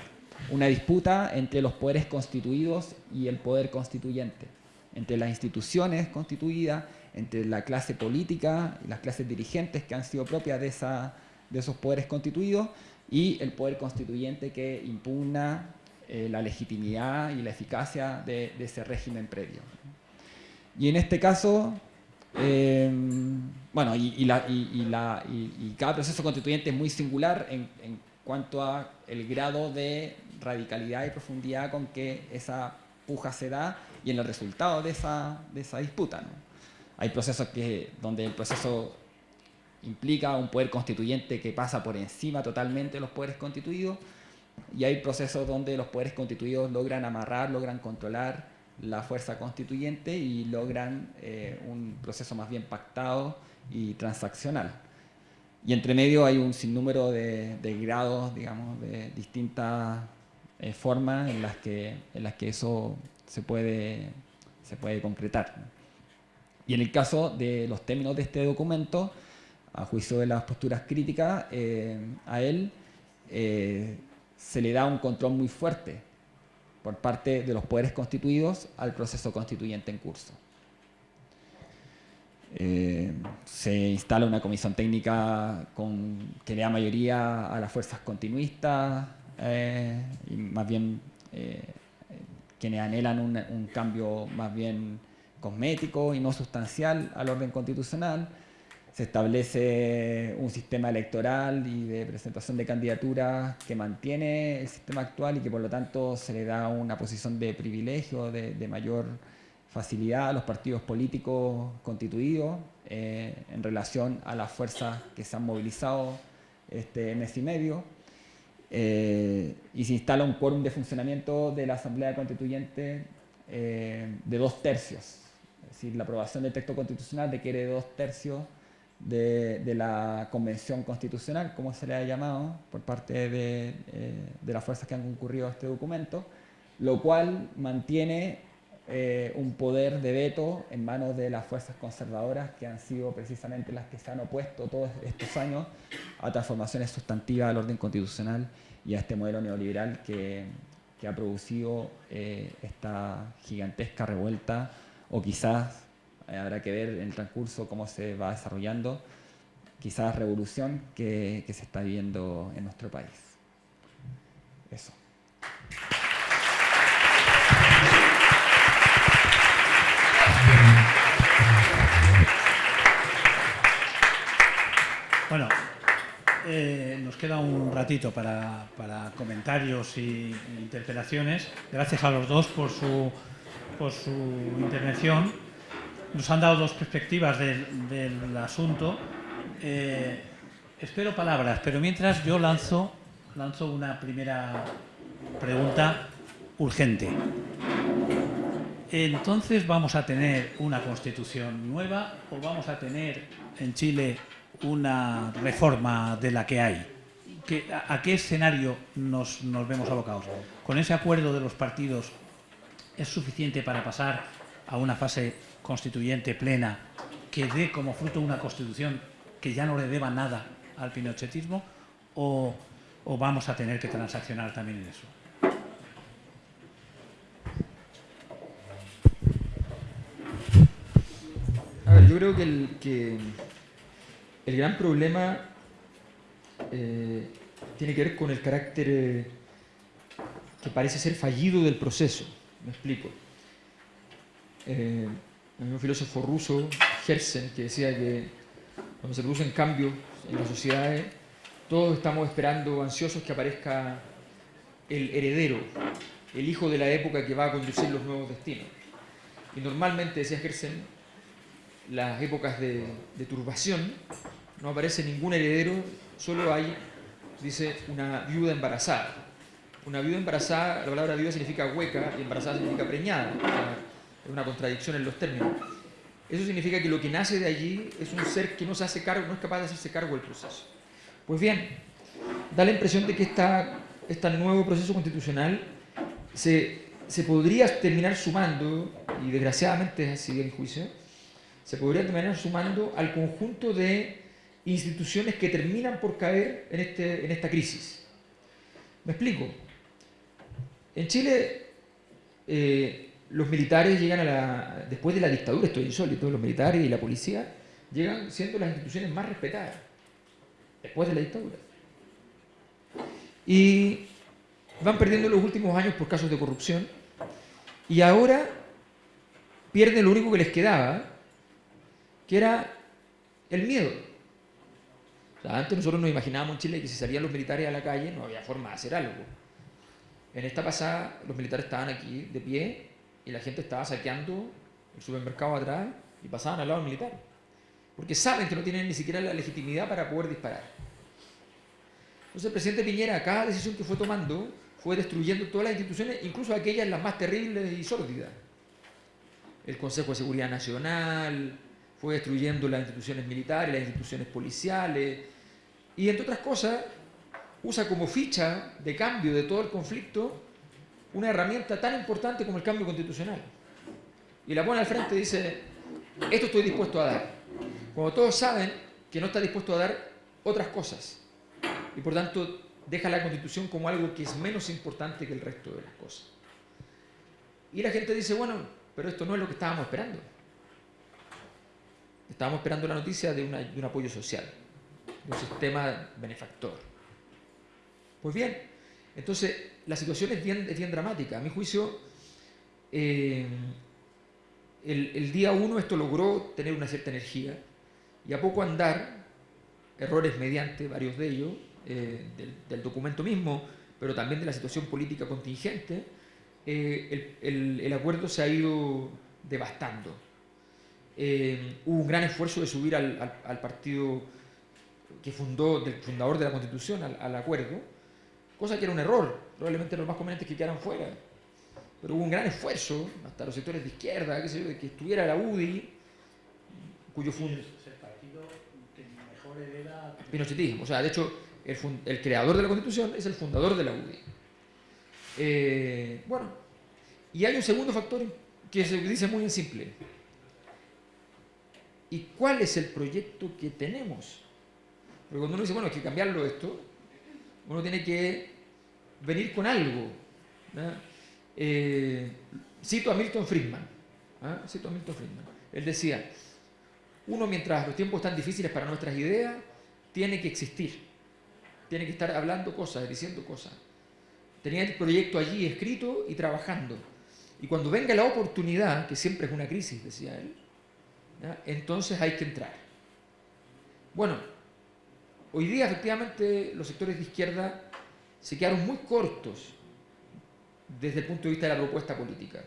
una disputa entre los poderes constituidos y el poder constituyente, entre las instituciones constituidas, entre la clase política y las clases dirigentes que han sido propias de, esos poderes constituidos y el poder constituyente que impugna eh, la legitimidad y la eficacia de, de, ese régimen previo. Y en este caso, eh, bueno, y, y, la, y, la, y, cada proceso constituyente es muy singular en, en cuanto a el grado de radicalidad y profundidad con que esa puja se da y en el resultado de esa, de esa disputa. ¿no? Hay procesos que, donde el proceso implica un poder constituyente que pasa por encima totalmente de los poderes constituidos y hay procesos donde los poderes constituidos logran amarrar, logran controlar la fuerza constituyente y logran eh, un proceso más bien pactado y transaccional. Y entre medio hay un sinnúmero de, de grados, digamos, de distintas eh, formas en las, que, en las que eso se puede, se puede concretar. Y en el caso de los términos de este documento, a juicio de las posturas críticas, eh, a él se le da un control muy fuerte por parte de los poderes constituidos al proceso constituyente en curso. Eh, se instala una comisión técnica con, que le da mayoría a las fuerzas continuistas eh, y más bien eh, quienes anhelan un, un, cambio más bien cosmético y no sustancial al orden constitucional. Se establece un sistema electoral y de presentación de candidaturas que mantiene el sistema actual y que por lo tanto se le da una posición de privilegio, de, mayor facilidad a los partidos políticos constituidos eh, en relación a las fuerzas que se han movilizado este mes y medio. Eh, y se instala un quórum de funcionamiento de la Asamblea Constituyente eh, de dos tercios. Es decir, la aprobación del texto constitucional requiere de dos tercios de, la Convención Constitucional, como se le ha llamado, por parte de, eh, de las fuerzas que han concurrido a este documento, lo cual mantiene eh, un poder de veto en manos de las fuerzas conservadoras que han sido precisamente las que se han opuesto todos estos años a transformaciones sustantivas del orden constitucional y a este modelo neoliberal que, que ha producido eh, esta gigantesca revuelta o quizás eh, habrá que ver en el transcurso cómo se va desarrollando quizás revolución que, se está viviendo en nuestro país. Eso. Bueno, eh, nos queda un ratito para, comentarios y, y interpelaciones. Gracias a los dos por su, por su intervención. Nos han dado dos perspectivas del, asunto. Eh, espero palabras, pero mientras yo lanzo, lanzo una primera pregunta urgente. Entonces, ¿vamos a tener una constitución nueva o vamos a tener en Chile una reforma de la que hay? a, qué escenario nos, vemos abocados? ¿Con ese acuerdo de los partidos es suficiente para pasar a una fase constituyente plena que dé como fruto una constitución que ya no le deba nada al pinochetismo o, o vamos a tener que transaccionar también en eso? yo creo que el, que el gran problema eh, tiene que ver con el carácter eh, que parece ser fallido del proceso. Me explico. Eh, un filósofo ruso, Herzen, que decía que cuando se producen cambios en las sociedades, todos estamos esperando, ansiosos, que aparezca el heredero, el hijo de la época que va a conducir los nuevos destinos. Y normalmente, decía Herzen, las épocas de, turbación, no aparece ningún heredero, solo hay, dice, una viuda embarazada. Una viuda embarazada, la palabra viuda significa hueca y embarazada significa preñada. Es una contradicción en los términos. Eso significa que lo que nace de allí es un ser que no se hace cargo, no es capaz de hacerse cargo del proceso. Pues bien, da la impresión de que esta, este nuevo proceso constitucional se, se podría terminar sumando, y desgraciadamente es así en juicio, se podría terminar sumando al conjunto de instituciones que terminan por caer en, este, en esta crisis. ¿Me explico? En Chile, eh, los militares llegan a la... Después de la dictadura, esto es insólito, los militares y la policía llegan siendo las instituciones más respetadas. Después de la dictadura. Y van perdiendo los últimos años por casos de corrupción. Y ahora pierden lo único que les quedaba, que era el miedo. antes nosotros nos imaginábamos en Chile que si salían los militares a la calle no había forma de hacer algo. En esta pasada los militares estaban aquí de pie y la gente estaba saqueando el supermercado atrás y pasaban al lado militar. Porque saben que no tienen ni siquiera la legitimidad para poder disparar. Entonces el presidente Piñera, cada decisión que fue tomando, fue destruyendo todas las instituciones, incluso aquellas las más terribles y sórdidas. El Consejo de Seguridad Nacional, fue destruyendo las instituciones militares, las instituciones policiales, y entre otras cosas, usa como ficha de cambio de todo el conflicto una herramienta tan importante como el cambio constitucional. Y la pone al frente y dice, esto estoy dispuesto a dar. Cuando todos saben que no está dispuesto a dar otras cosas. Y por tanto deja la constitución como algo que es menos importante que el resto de las cosas. Y la gente dice, bueno, pero esto no es lo que estábamos esperando. Estábamos esperando la noticia de, un apoyo social, de un sistema benefactor. Pues bien, entonces la situación es bien, dramática. A mi juicio, eh, el, día uno esto logró tener una cierta energía y a poco andar, errores mediante varios de ellos, eh, del, documento mismo, pero también de la situación política contingente, eh, el, acuerdo se ha ido devastando. Hubo un gran esfuerzo de subir al, partido que fundó, del fundador de la Constitución al, acuerdo, cosa que era un error, probablemente los más conveniente que quedaran fuera. Pero hubo un gran esfuerzo, hasta los sectores de izquierda, qué sé yo, de que estuviera la UDI, cuyo fundador... el partido que mejor hereda... Pinochetismo, o sea, de hecho, el, creador de la Constitución es el fundador de la UDI. Eh, bueno, y hay un segundo factor que se dice muy simple ¿Y cuál es el proyecto que tenemos? Porque cuando uno dice, bueno, hay que cambiarlo esto, uno tiene que venir con algo. Eh, cito a Milton Friedman. ¿ah? Cito a Milton Friedman. Él decía, uno mientras los tiempos están difíciles para nuestras ideas, tiene que existir. Tiene que estar hablando cosas, diciendo cosas. Tenía el proyecto allí escrito y trabajando. Y cuando venga la oportunidad, que siempre es una crisis, decía él, entonces hay que entrar. Bueno, Hoy día, efectivamente, los sectores de izquierda se quedaron muy cortos desde el punto de vista de la propuesta política.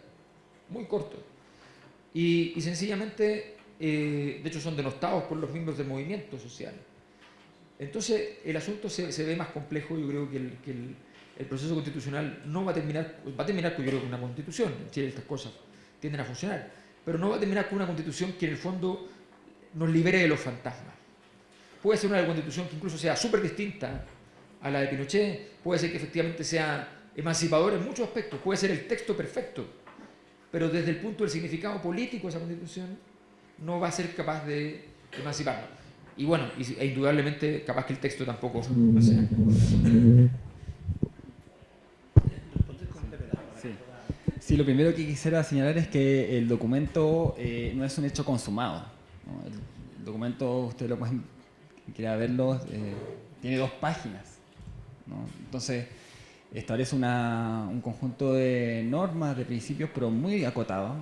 Muy cortos. Y, sencillamente, eh, de hecho, son denostados por los miembros del movimiento social. Entonces, el asunto se, ve más complejo. Yo creo que, el, proceso constitucional no va a terminar, va a terminar yo creo, una constitución. En Chile estas cosas tienden a funcionar. Pero no va a terminar con una constitución que en el fondo nos libere de los fantasmas. Puede ser una constitución que incluso sea súper distinta a la de Pinochet, puede ser que efectivamente sea emancipador en muchos aspectos, puede ser el texto perfecto, pero desde el punto del significado político de esa constitución no va a ser capaz de emanciparnos. Y bueno, e indudablemente capaz que el texto tampoco Sí. lo primero que quisiera señalar es que el documento eh, no es un hecho consumado. El documento, usted lo pueden, quiera verlo, eh, tiene dos páginas. Entonces, establece un conjunto de normas, de principios, pero muy acotados.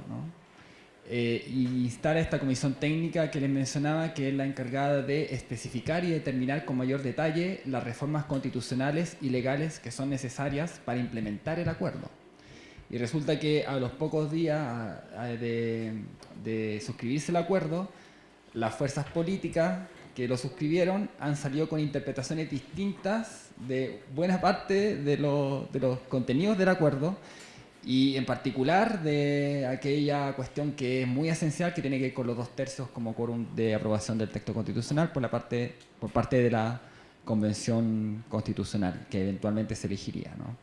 Eh, y instala esta comisión técnica que les mencionaba, que es la encargada de especificar y determinar con mayor detalle las reformas constitucionales y legales que son necesarias para implementar el acuerdo. Y resulta que a los pocos días de, de suscribirse el acuerdo, las fuerzas políticas que lo suscribieron han salido con interpretaciones distintas de buena parte de, de los contenidos del acuerdo y en particular de aquella cuestión que es muy esencial que tiene que ver con los dos tercios como quórum de aprobación del texto constitucional por, la parte, por parte de la convención constitucional que eventualmente se elegiría. ¿no?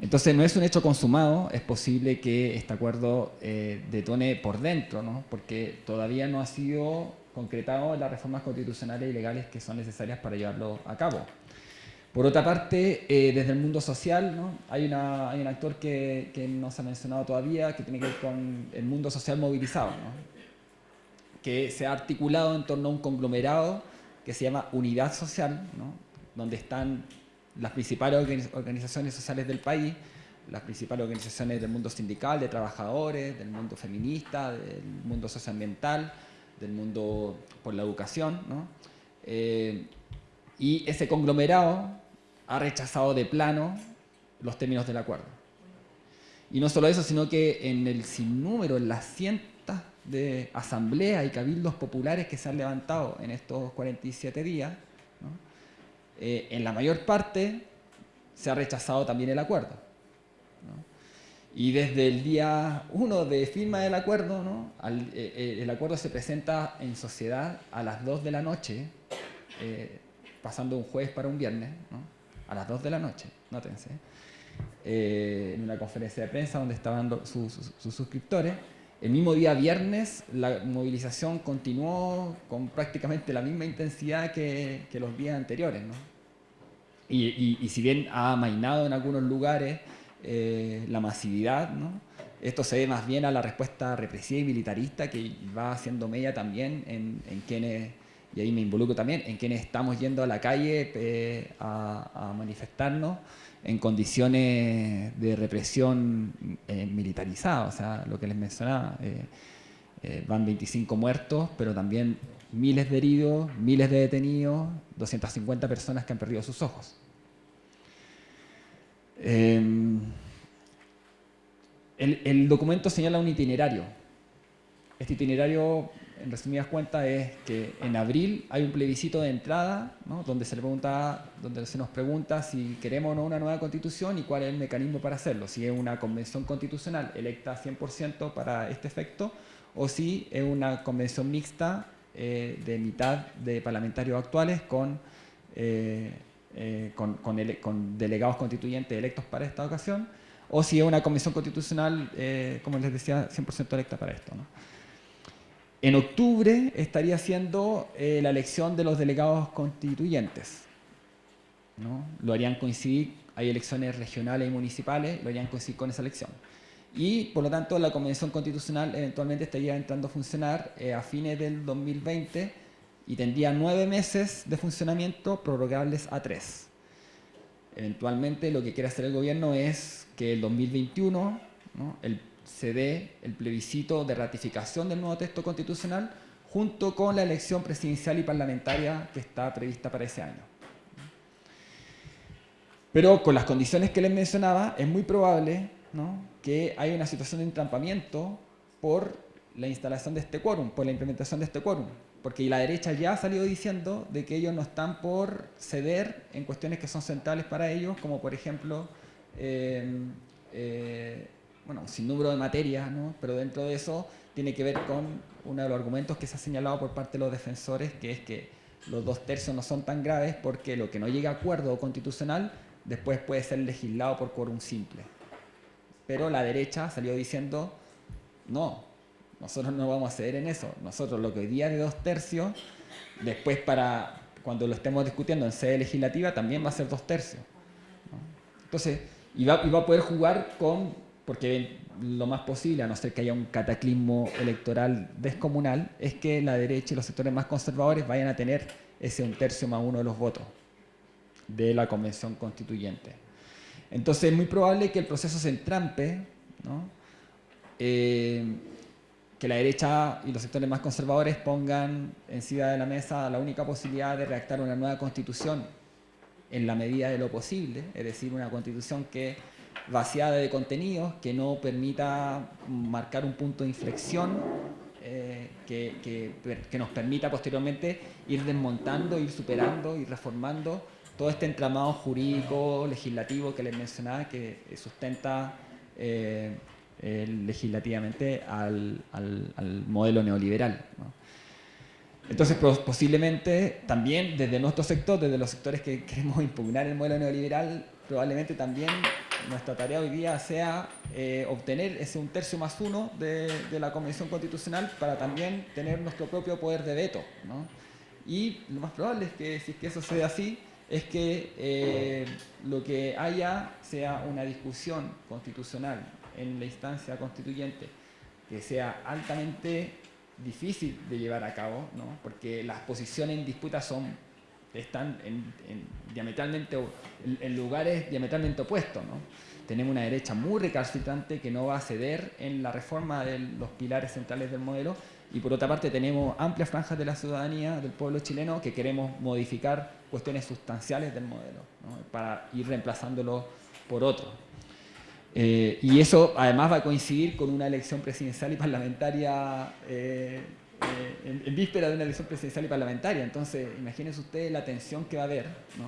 Entonces no es un hecho consumado, es posible que este acuerdo eh, detone por dentro, ¿no? porque todavía no ha sido concretado las reformas constitucionales y legales que son necesarias para llevarlo a cabo. Por otra parte, eh, desde el mundo social, hay, un actor que, no se ha mencionado todavía, que tiene que ver con el mundo social movilizado, que se ha articulado en torno a un conglomerado que se llama Unidad Social, donde están las principales organizaciones sociales del país, las principales organizaciones del mundo sindical, de trabajadores, del mundo feminista, del mundo socioambiental, del mundo por la educación, ¿no? Eh, y ese conglomerado ha rechazado de plano los términos del acuerdo. Y no solo eso, sino que en el sinnúmero, en las cientos de asambleas y cabildos populares que se han levantado en estos 47 días, eh, en la mayor parte se ha rechazado también el acuerdo. Y desde el día 1 de firma del acuerdo, ¿no? Eh, eh, el acuerdo se presenta en sociedad a las 2 de la noche, eh, pasando un jueves para un viernes, ¿no? a las 2 de la noche, nótense, en una conferencia de prensa donde estaban sus, suscriptores. El mismo día viernes la movilización continuó con prácticamente la misma intensidad que, que los días anteriores. ¿no? Y, y, y si bien ha amainado en algunos lugares, eh, la masividad, ¿no? Esto se ve más bien a la respuesta represiva y militarista que va haciendo media también en, quienes, y ahí me involucro también, en quienes estamos yendo a la calle eh, a, manifestarnos en condiciones de represión eh, militarizada, o sea, lo que les mencionaba, van 25 muertos, pero también miles de heridos, miles de detenidos, 250 personas que han perdido sus ojos. Em, el, documento señala un itinerario. Este itinerario, en resumidas cuentas, es que en abril hay un plebiscito de entrada, pregunta, donde se nos pregunta si queremos o no una nueva constitución y cuál es el mecanismo para hacerlo. Si es una convención constitucional electa 100% para este efecto, o si es una convención mixta eh, de mitad de parlamentarios actuales con... Eh, eh, con, con, delegados constituyentes electos para esta ocasión, o si es una comisión constitucional, eh, como les decía, 100% electa para esto. En octubre estaría siendo eh, la elección de los delegados constituyentes. ¿no? Lo harían coincidir, hay elecciones regionales y municipales, lo harían coincidir con esa elección. Y, por lo tanto, la Convención Constitucional eventualmente estaría entrando a funcionar a fines del 2020 y tendría nueve meses de funcionamiento prorrogables a tres. Eventualmente lo que quiere hacer el gobierno es que el 2021 el, se dé el plebiscito de ratificación del nuevo texto constitucional junto con la elección presidencial y parlamentaria que está prevista para ese año. Pero con las condiciones que les mencionaba, es muy probable que haya una situación de entrampamiento por la instalación de este quórum, por la implementación de este quórum. Porque la derecha ya ha salido diciendo de que ellos no están por ceder en cuestiones que son centrales para ellos, como por ejemplo, eh, eh, bueno, sin número de materias, ¿no? pero dentro de eso tiene que ver con uno de los argumentos que se ha señalado por parte de los defensores, que es que los dos tercios no son tan graves porque lo que no llega a acuerdo constitucional después puede ser legislado por quórum simple. Pero la derecha salió diciendo, no, nosotros no vamos a ceder en eso. Nosotros lo que hoy día de dos tercios, después para cuando lo estemos discutiendo en sede legislativa, también va a ser dos tercios. Entonces, y va, a poder jugar con, porque lo más posible, a no ser que haya un cataclismo electoral descomunal, es que la derecha y los sectores más conservadores vayan a tener ese un tercio más uno de los votos de la convención constituyente. Entonces es muy probable que el proceso se entrampe, ¿no? Eh, que la derecha y los sectores más conservadores pongan encima de la mesa la única posibilidad de redactar una nueva constitución en la medida de lo posible, es decir, una constitución que vaciada de contenidos, que no permita marcar un punto de inflexión, eh, que, que, nos permita posteriormente ir desmontando, ir superando, ir reformando todo este entramado jurídico, legislativo que les mencionaba, que sustenta eh, eh, legislativamente al, modelo neoliberal. Entonces, posiblemente también desde nuestro sector, desde los sectores que queremos impugnar el modelo neoliberal, probablemente también nuestra tarea hoy día sea eh, obtener ese un tercio más uno de, la Convención Constitucional para también tener nuestro propio poder de veto. Y lo más probable es que si es que eso sea así, es que eh, lo que haya sea una discusión constitucional en la instancia constituyente que sea altamente difícil de llevar a cabo, ¿no? porque las posiciones en disputa son, están en, diametralmente, en, lugares diametralmente opuestos. ¿no? Tenemos una derecha muy recalcitrante que no va a ceder en la reforma de los pilares centrales del modelo y por otra parte tenemos amplias franjas de la ciudadanía, del pueblo chileno, que queremos modificar cuestiones sustanciales del modelo ¿no? para ir reemplazándolo por otro. Eh, y eso además va a coincidir con una elección presidencial y parlamentaria, eh, eh, en, víspera de una elección presidencial y parlamentaria. Entonces, imagínense ustedes la tensión que va a haber. ¿no?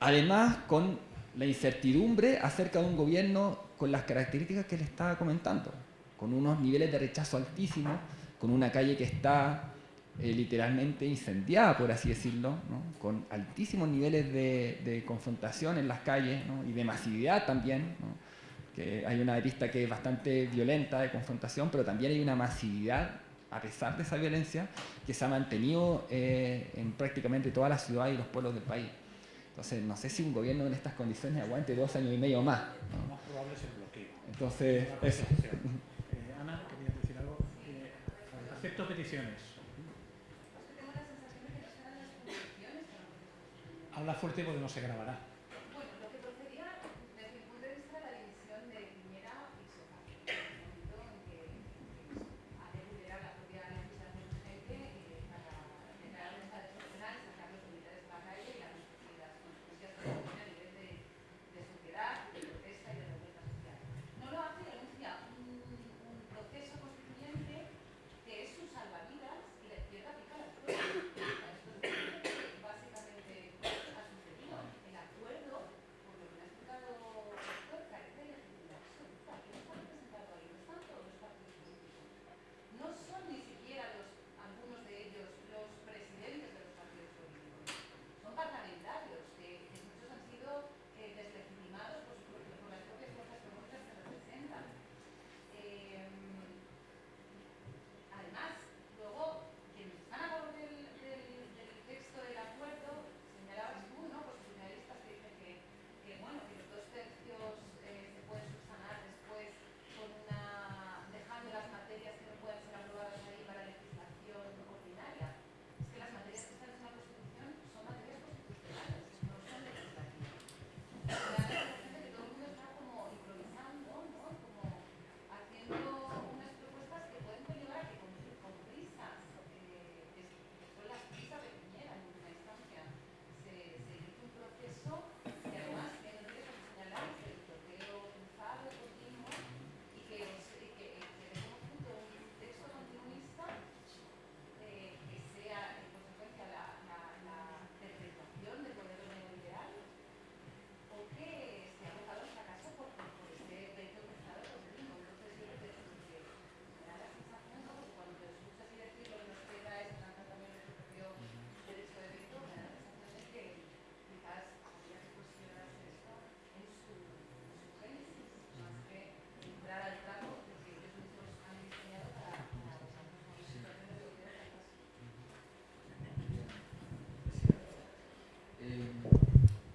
Además, con la incertidumbre acerca de un gobierno con las características que le estaba comentando, con unos niveles de rechazo altísimos, con una calle que está literalmente incendiada, por así decirlo, ¿no? con altísimos niveles de, confrontación en las calles ¿no? y de masividad también. ¿no? Que hay una arista que es bastante violenta de confrontación, pero también hay una masividad, a pesar de esa violencia, que se ha mantenido eh, en prácticamente todas las ciudades y los pueblos del país. Entonces, no sé si un gobierno en estas condiciones aguante dos años y medio más. Lo más probable es el bloqueo. Entonces, eso. Eh, Ana, querías decir algo. Eh, acepto peticiones. Habla fuerte porque no se grabará.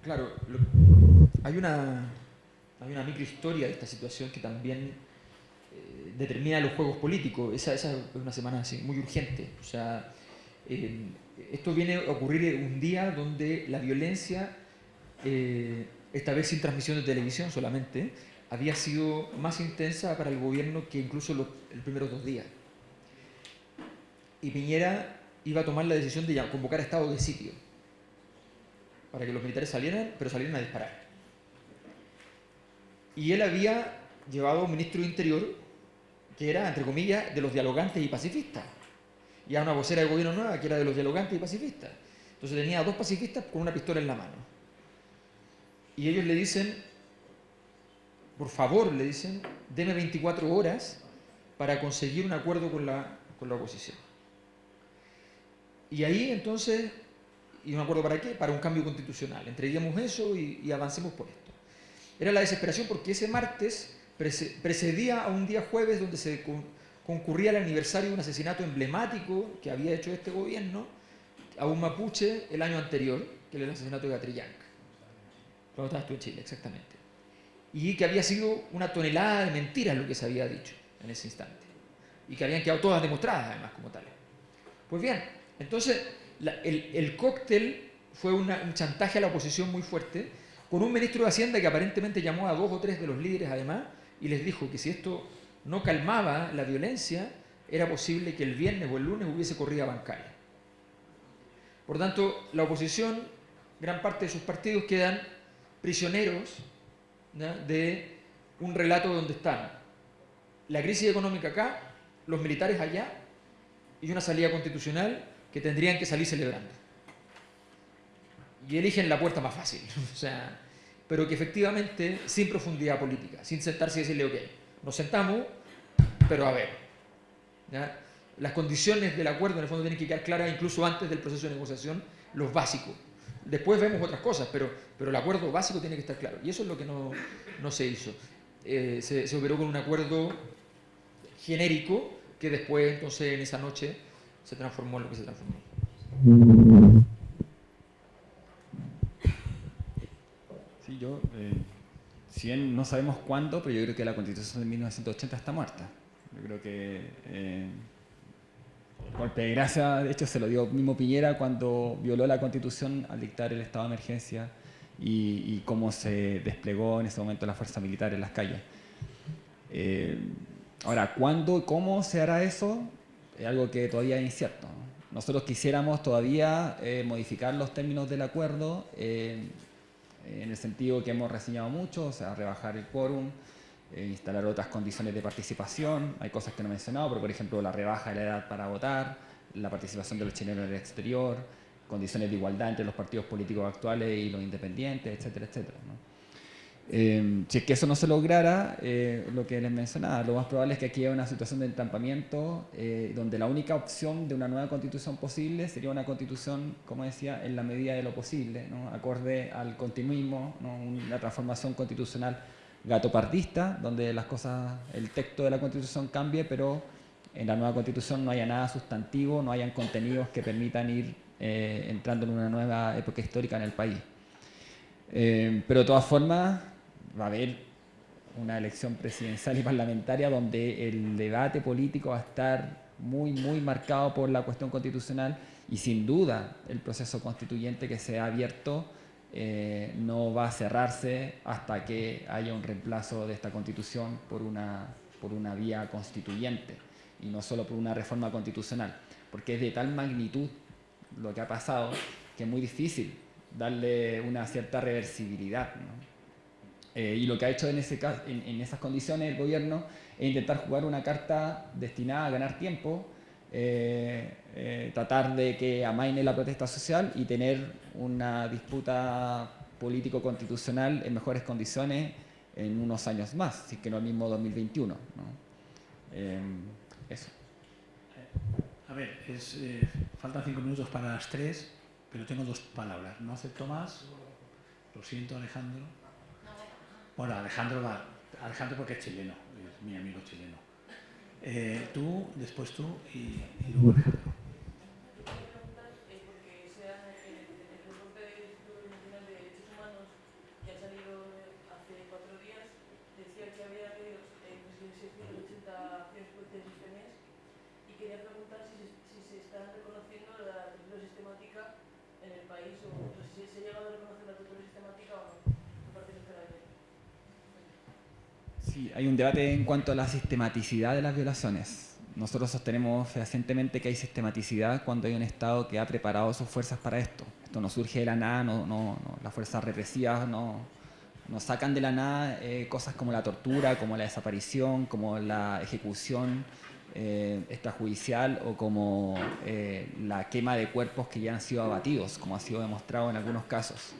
Claro, hay, una, hay una microhistoria de esta situación que también eh, determina los juegos políticos. Esa, es una semana así, muy urgente. O sea, eh, esto viene a ocurrir un día donde la violencia, eh, esta vez sin transmisión de televisión solamente, había sido más intensa para el gobierno que incluso los, los primeros dos días. Y Piñera iba a tomar la decisión de convocar estado de sitio para que los militares salieran, pero salieran a disparar. Y él había llevado a un ministro de Interior que era, entre comillas, de los dialogantes y pacifistas. Y a una vocera de gobierno nueva que era de los dialogantes y pacifistas. Entonces tenía a dos pacifistas con una pistola en la mano. Y ellos le dicen, por favor, le dicen, deme 24 horas para conseguir un acuerdo con la, con la oposición. Y ahí entonces y no me acuerdo para qué, para un cambio constitucional. Entreguemos eso y, avancemos por esto. Era la desesperación porque ese martes precedía a un día jueves donde se concurría el aniversario de un asesinato emblemático que había hecho este gobierno a un mapuche el año anterior, que era el asesinato de Gatrillanca. Cuando estabas tú en Chile, exactamente. Y que había sido una tonelada de mentiras lo que se había dicho en ese instante. Y que habían quedado todas demostradas además como tales. Pues bien, entonces el, cóctel fue un chantaje a la oposición muy fuerte, con un ministro de Hacienda que aparentemente llamó a dos o tres de los líderes además y les dijo que si esto no calmaba la violencia, era posible que el viernes o el lunes hubiese corrida bancaria. Por tanto, la oposición, gran parte de sus partidos quedan prisioneros de un relato donde están la crisis económica acá, los militares allá y una salida constitucional que tendrían que salir celebrando. Y eligen la puerta más fácil, [laughs] o sea, pero que efectivamente sin profundidad política, sin sentarse y decirle, ok, nos sentamos, pero a ver, las condiciones del acuerdo en el fondo tienen que quedar claras incluso antes del proceso de negociación, los básicos. Después vemos otras cosas, pero, pero el acuerdo básico tiene que estar claro. Y eso es lo que no, no se hizo. Eh, se, se operó con un acuerdo genérico que después, entonces, en esa noche se transformó lo que se transformó. Sí, yo, eh, si bien no sabemos cuándo, pero yo creo que la constitución de 1980 está muerta. Yo creo que eh, golpe de gracia, de hecho, se lo dio mismo Piñera cuando violó la constitución al dictar el estado de emergencia y, cómo se desplegó en ese momento la fuerza militar en las calles. Eh, ahora, ¿cuándo y cómo se hará eso? Es algo que todavía es incierto. Nosotros quisiéramos todavía eh, modificar los términos del acuerdo eh, en el sentido que hemos reseñado mucho, sea, rebajar el quórum, eh, instalar otras condiciones de participación. Hay cosas que no he mencionado, pero por ejemplo la rebaja de la edad para votar, la participación de los chilenos en el exterior, condiciones de igualdad entre los partidos políticos actuales y los independientes, etcétera, etcétera. Eh, si es que eso no se lograra, eh, lo que les mencionaba, lo más probable es que aquí haya una situación de entampamiento eh, donde la única opción de una nueva constitución posible sería una constitución, como decía, en la medida de lo posible, ¿no? acorde al continuismo, una transformación constitucional gatopardista, donde las cosas, el texto de la constitución cambie, pero en la nueva constitución no haya nada sustantivo, no hayan contenidos que permitan ir entrando en una nueva época histórica en el país. pero de todas formas, va a haber una elección presidencial y parlamentaria donde el debate político va a estar muy, muy marcado por la cuestión constitucional y sin duda el proceso constituyente que se ha abierto eh, no va a cerrarse hasta que haya un reemplazo de esta constitución por una, por una vía constituyente y no solo por una reforma constitucional, porque es de tal magnitud lo que ha pasado que es muy difícil darle una cierta reversibilidad. Eh, y lo que ha hecho en, ese, en, esas condiciones el gobierno es intentar jugar una carta destinada a ganar tiempo, eh, eh, tratar de que amaine la protesta social y tener una disputa político-constitucional en mejores condiciones en unos años más, si que no el mismo 2021. eso. A ver, faltan cinco minutos para las tres, pero tengo dos palabras. No acepto más. Lo siento, Alejandro. Bueno, Alejandro va, Alejandro porque es chileno, es mi amigo chileno. Eh, tú, después tú y, y luego Alejandro. porque sea el, el de derechos humanos ¿Se ha llegado a reconocer la tortura sistemática o no? Me parece que está ahí. Hay un debate en cuanto a la sistematicidad de las violaciones. Nosotros sostenemos fehacientemente que hay sistematicidad cuando hay un Estado que ha preparado sus fuerzas para esto. Esto no surge de la nada, no, no, no, las fuerzas represivas no, no sacan de la nada eh, cosas como la tortura, como la desaparición, como la ejecución eh, extrajudicial o como eh, la quema de cuerpos que ya han sido abatidos, como ha sido demostrado en algunos casos.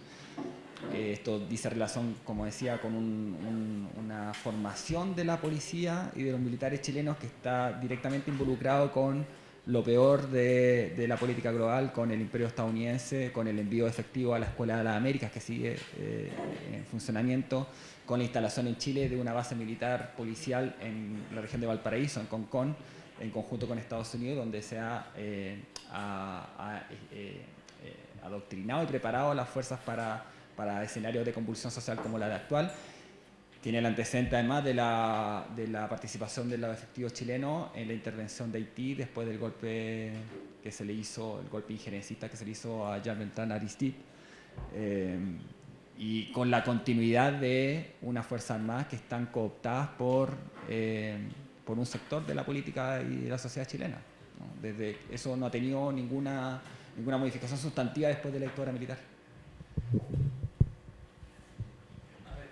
Eh, esto dice relación, como decía, con un- un- una formación de la policía y de los militares chilenos que está directamente involucrado con lo peor de, la política global, con el imperio estadounidense, con el envío efectivo a la Escuela de las Américas que sigue eh, en funcionamiento, con la instalación en Chile de una base militar policial en la región de Valparaíso, en Concón, en conjunto con Estados Unidos, donde se ha, eh, eh, adoctrinado y preparado a las fuerzas para, para escenarios de convulsión social como la de actual. Tiene el antecedente además de la, de la participación de los efectivos chilenos en la intervención de Haití después del golpe que se le hizo, el golpe injerencista que se le hizo a Jean Bertrand Aristide. Eh, y con la continuidad de unas Fuerzas Armadas que están cooptadas por, eh, por un sector de la política y de la sociedad chilena. ¿no? Desde, eso no ha tenido ninguna, ninguna modificación sustantiva después de la dictadura militar. A ver,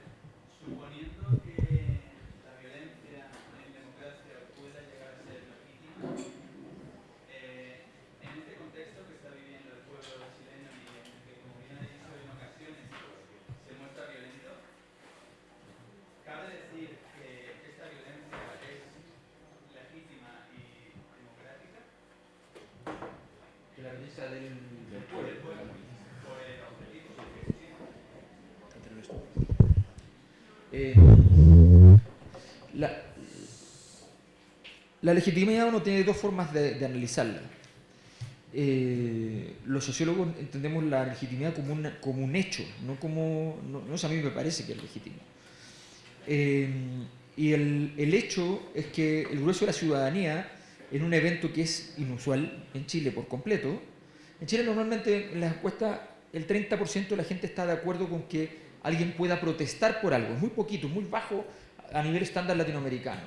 suponiendo que la violencia en democracia pueda llegar a ser legítima, eh, en este contexto que está viviendo el pueblo chileno y en el que, como bien ha dicho en ocasiones, se muestra violento, ¿cabe decir que esta violencia es legítima y democrática? La belleza del, Por el pueblo, por el objetivo subjetivo. Eh, la, legitimidad uno tiene dos formas de, analizarla. Eh, los sociólogos entendemos la legitimidad como, como un hecho, no como. No, no a mí me parece que es legítimo. Eh, y el, el hecho es que el grueso de la ciudadanía, en un evento que es inusual en Chile por completo, en Chile normalmente en las encuestas el 30% de la gente está de acuerdo con que alguien pueda protestar por algo. Es muy poquito, muy bajo a nivel estándar latinoamericano.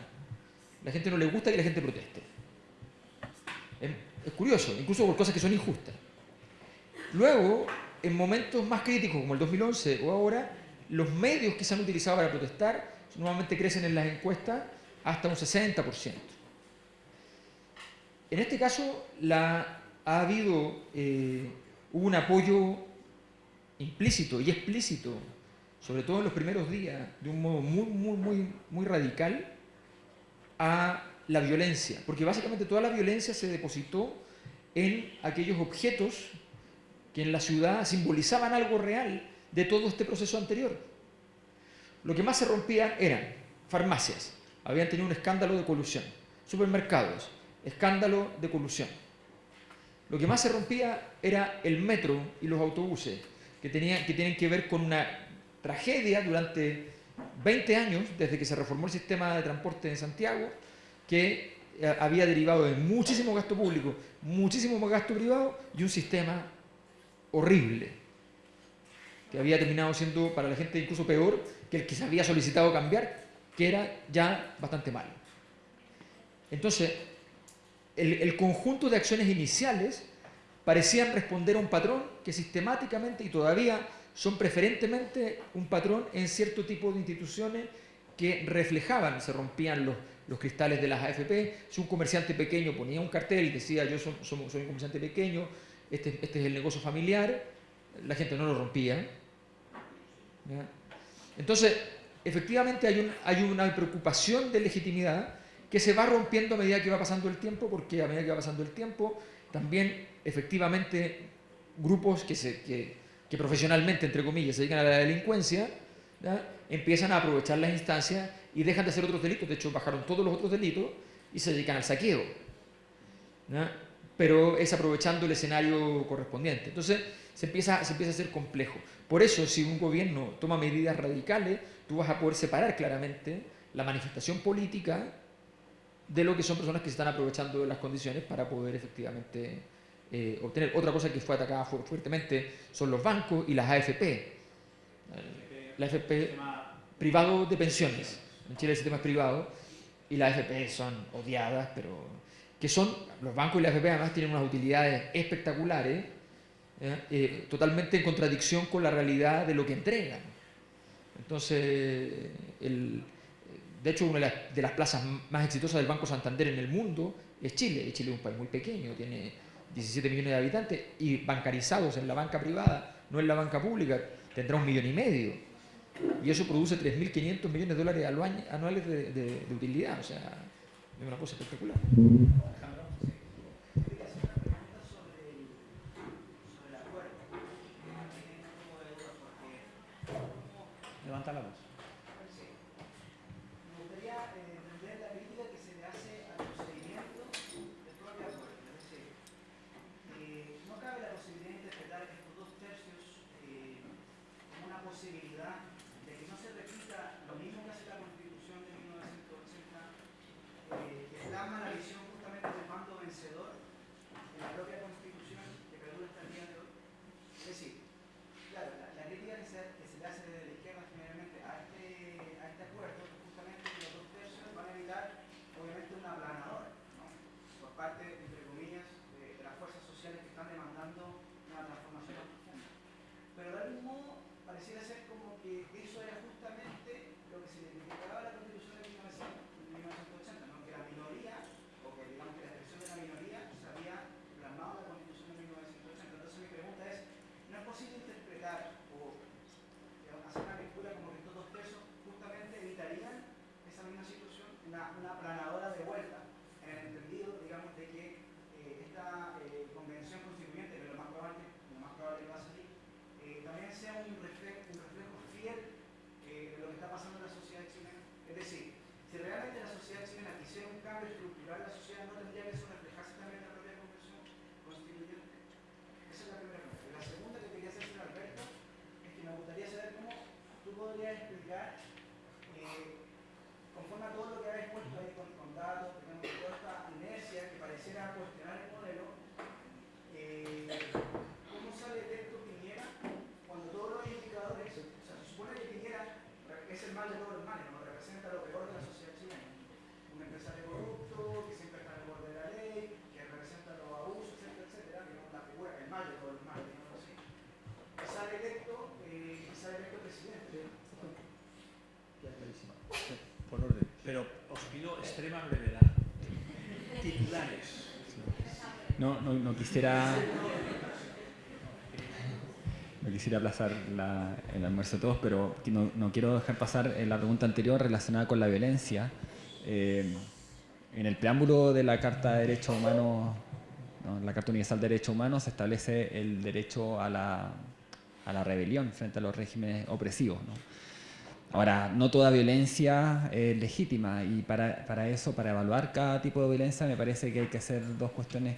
La gente no le gusta que la gente proteste. Es, curioso, incluso por cosas que son injustas. Luego, en momentos más críticos como el 2011 o ahora, los medios que se han utilizado para protestar normalmente crecen en las encuestas hasta un 60%. En este caso, ha habido eh, un apoyo implícito y explícito, sobre todo en los primeros días, de un modo muy, muy, muy, muy radical, a la violencia, porque básicamente toda la violencia se depositó en aquellos objetos que en la ciudad simbolizaban algo real de todo este proceso anterior. Lo que más se rompía eran farmacias, habían tenido un escándalo de colusión, supermercados, escándalo de colusión. Lo que más se rompía era el metro y los autobuses, que, tenía, que tienen que ver con una tragedia durante 20 años, desde que se reformó el sistema de transporte en Santiago, que eh, había derivado de muchísimo gasto público, muchísimo más gasto privado y un sistema horrible, que había terminado siendo para la gente incluso peor que el que se había solicitado cambiar, que era ya bastante malo. Entonces, el, el conjunto de acciones iniciales parecían responder a un patrón que sistemáticamente y todavía son preferentemente un patrón en cierto tipo de instituciones que reflejaban, se rompían los, los cristales de las AFP, si un comerciante pequeño ponía un cartel y decía yo soy, soy- un comerciante pequeño, este, este es el negocio familiar, la gente no lo rompía. Entonces, efectivamente hay, un- hay una preocupación de legitimidad que se va rompiendo a medida que va pasando el tiempo, porque a medida que va pasando el tiempo, también efectivamente grupos que, se, que, que profesionalmente, entre comillas, se dedican a la delincuencia, empiezan a aprovechar las instancias y dejan de hacer otros delitos, de hecho bajaron todos los otros delitos y se dedican al saqueo. Pero es aprovechando el escenario correspondiente. Entonces se empieza, se empieza a hacer complejo. Por eso, si un gobierno toma medidas radicales, tú vas a poder separar claramente la manifestación política de lo que son personas que se están aprovechando de las condiciones para poder efectivamente eh, obtener. Otra cosa que fue atacada fu- fuertemente son los bancos y las AFP. La AFP privado de pensiones. En Chile el sistema es privado y las AFP son odiadas, pero que son, los bancos y las AFP además tienen unas utilidades espectaculares, ¿eh? Totalmente en contradicción con la realidad de lo que entregan. Entonces, el- de hecho, una de las, de las plazas más exitosas del Banco Santander en el mundo es Chile. Chile es un país muy pequeño, tiene 17 millones de habitantes y bancarizados en la banca privada, no en la banca pública, tendrá un millón y medio. Y eso produce 3.500 millones de dólares anuales de, utilidad. O sea, es una cosa espectacular. Extrema brevedad. Titulares. No, no, quisiera. No quisiera aplazar la- el almuerzo de todos, pero no, quiero dejar pasar eh, la pregunta anterior relacionada con la violencia. Eh, en el preámbulo de la Carta de Derechos Humanos, ¿no? la Carta Universal de Derechos Humanos, se establece el derecho a la, a la rebelión frente a los regímenes opresivos. ¿no? Ahora, no toda violencia es legítima y para, para eso, para evaluar cada tipo de violencia, me parece que hay que hacer dos cuestiones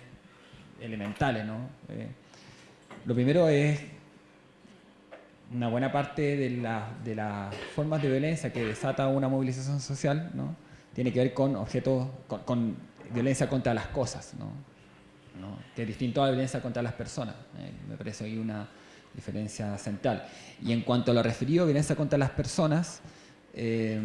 elementales. ¿no? Eh, lo primero es una buena parte de, la- de las formas de violencia que desata una movilización social ¿no? tiene que ver con objetos, con, con violencia contra las cosas, ¿no? ¿no? que es distinto a la violencia contra las personas. eh, me parece ahí una diferencia central. Y en cuanto a lo referido a violencia contra las personas, eh,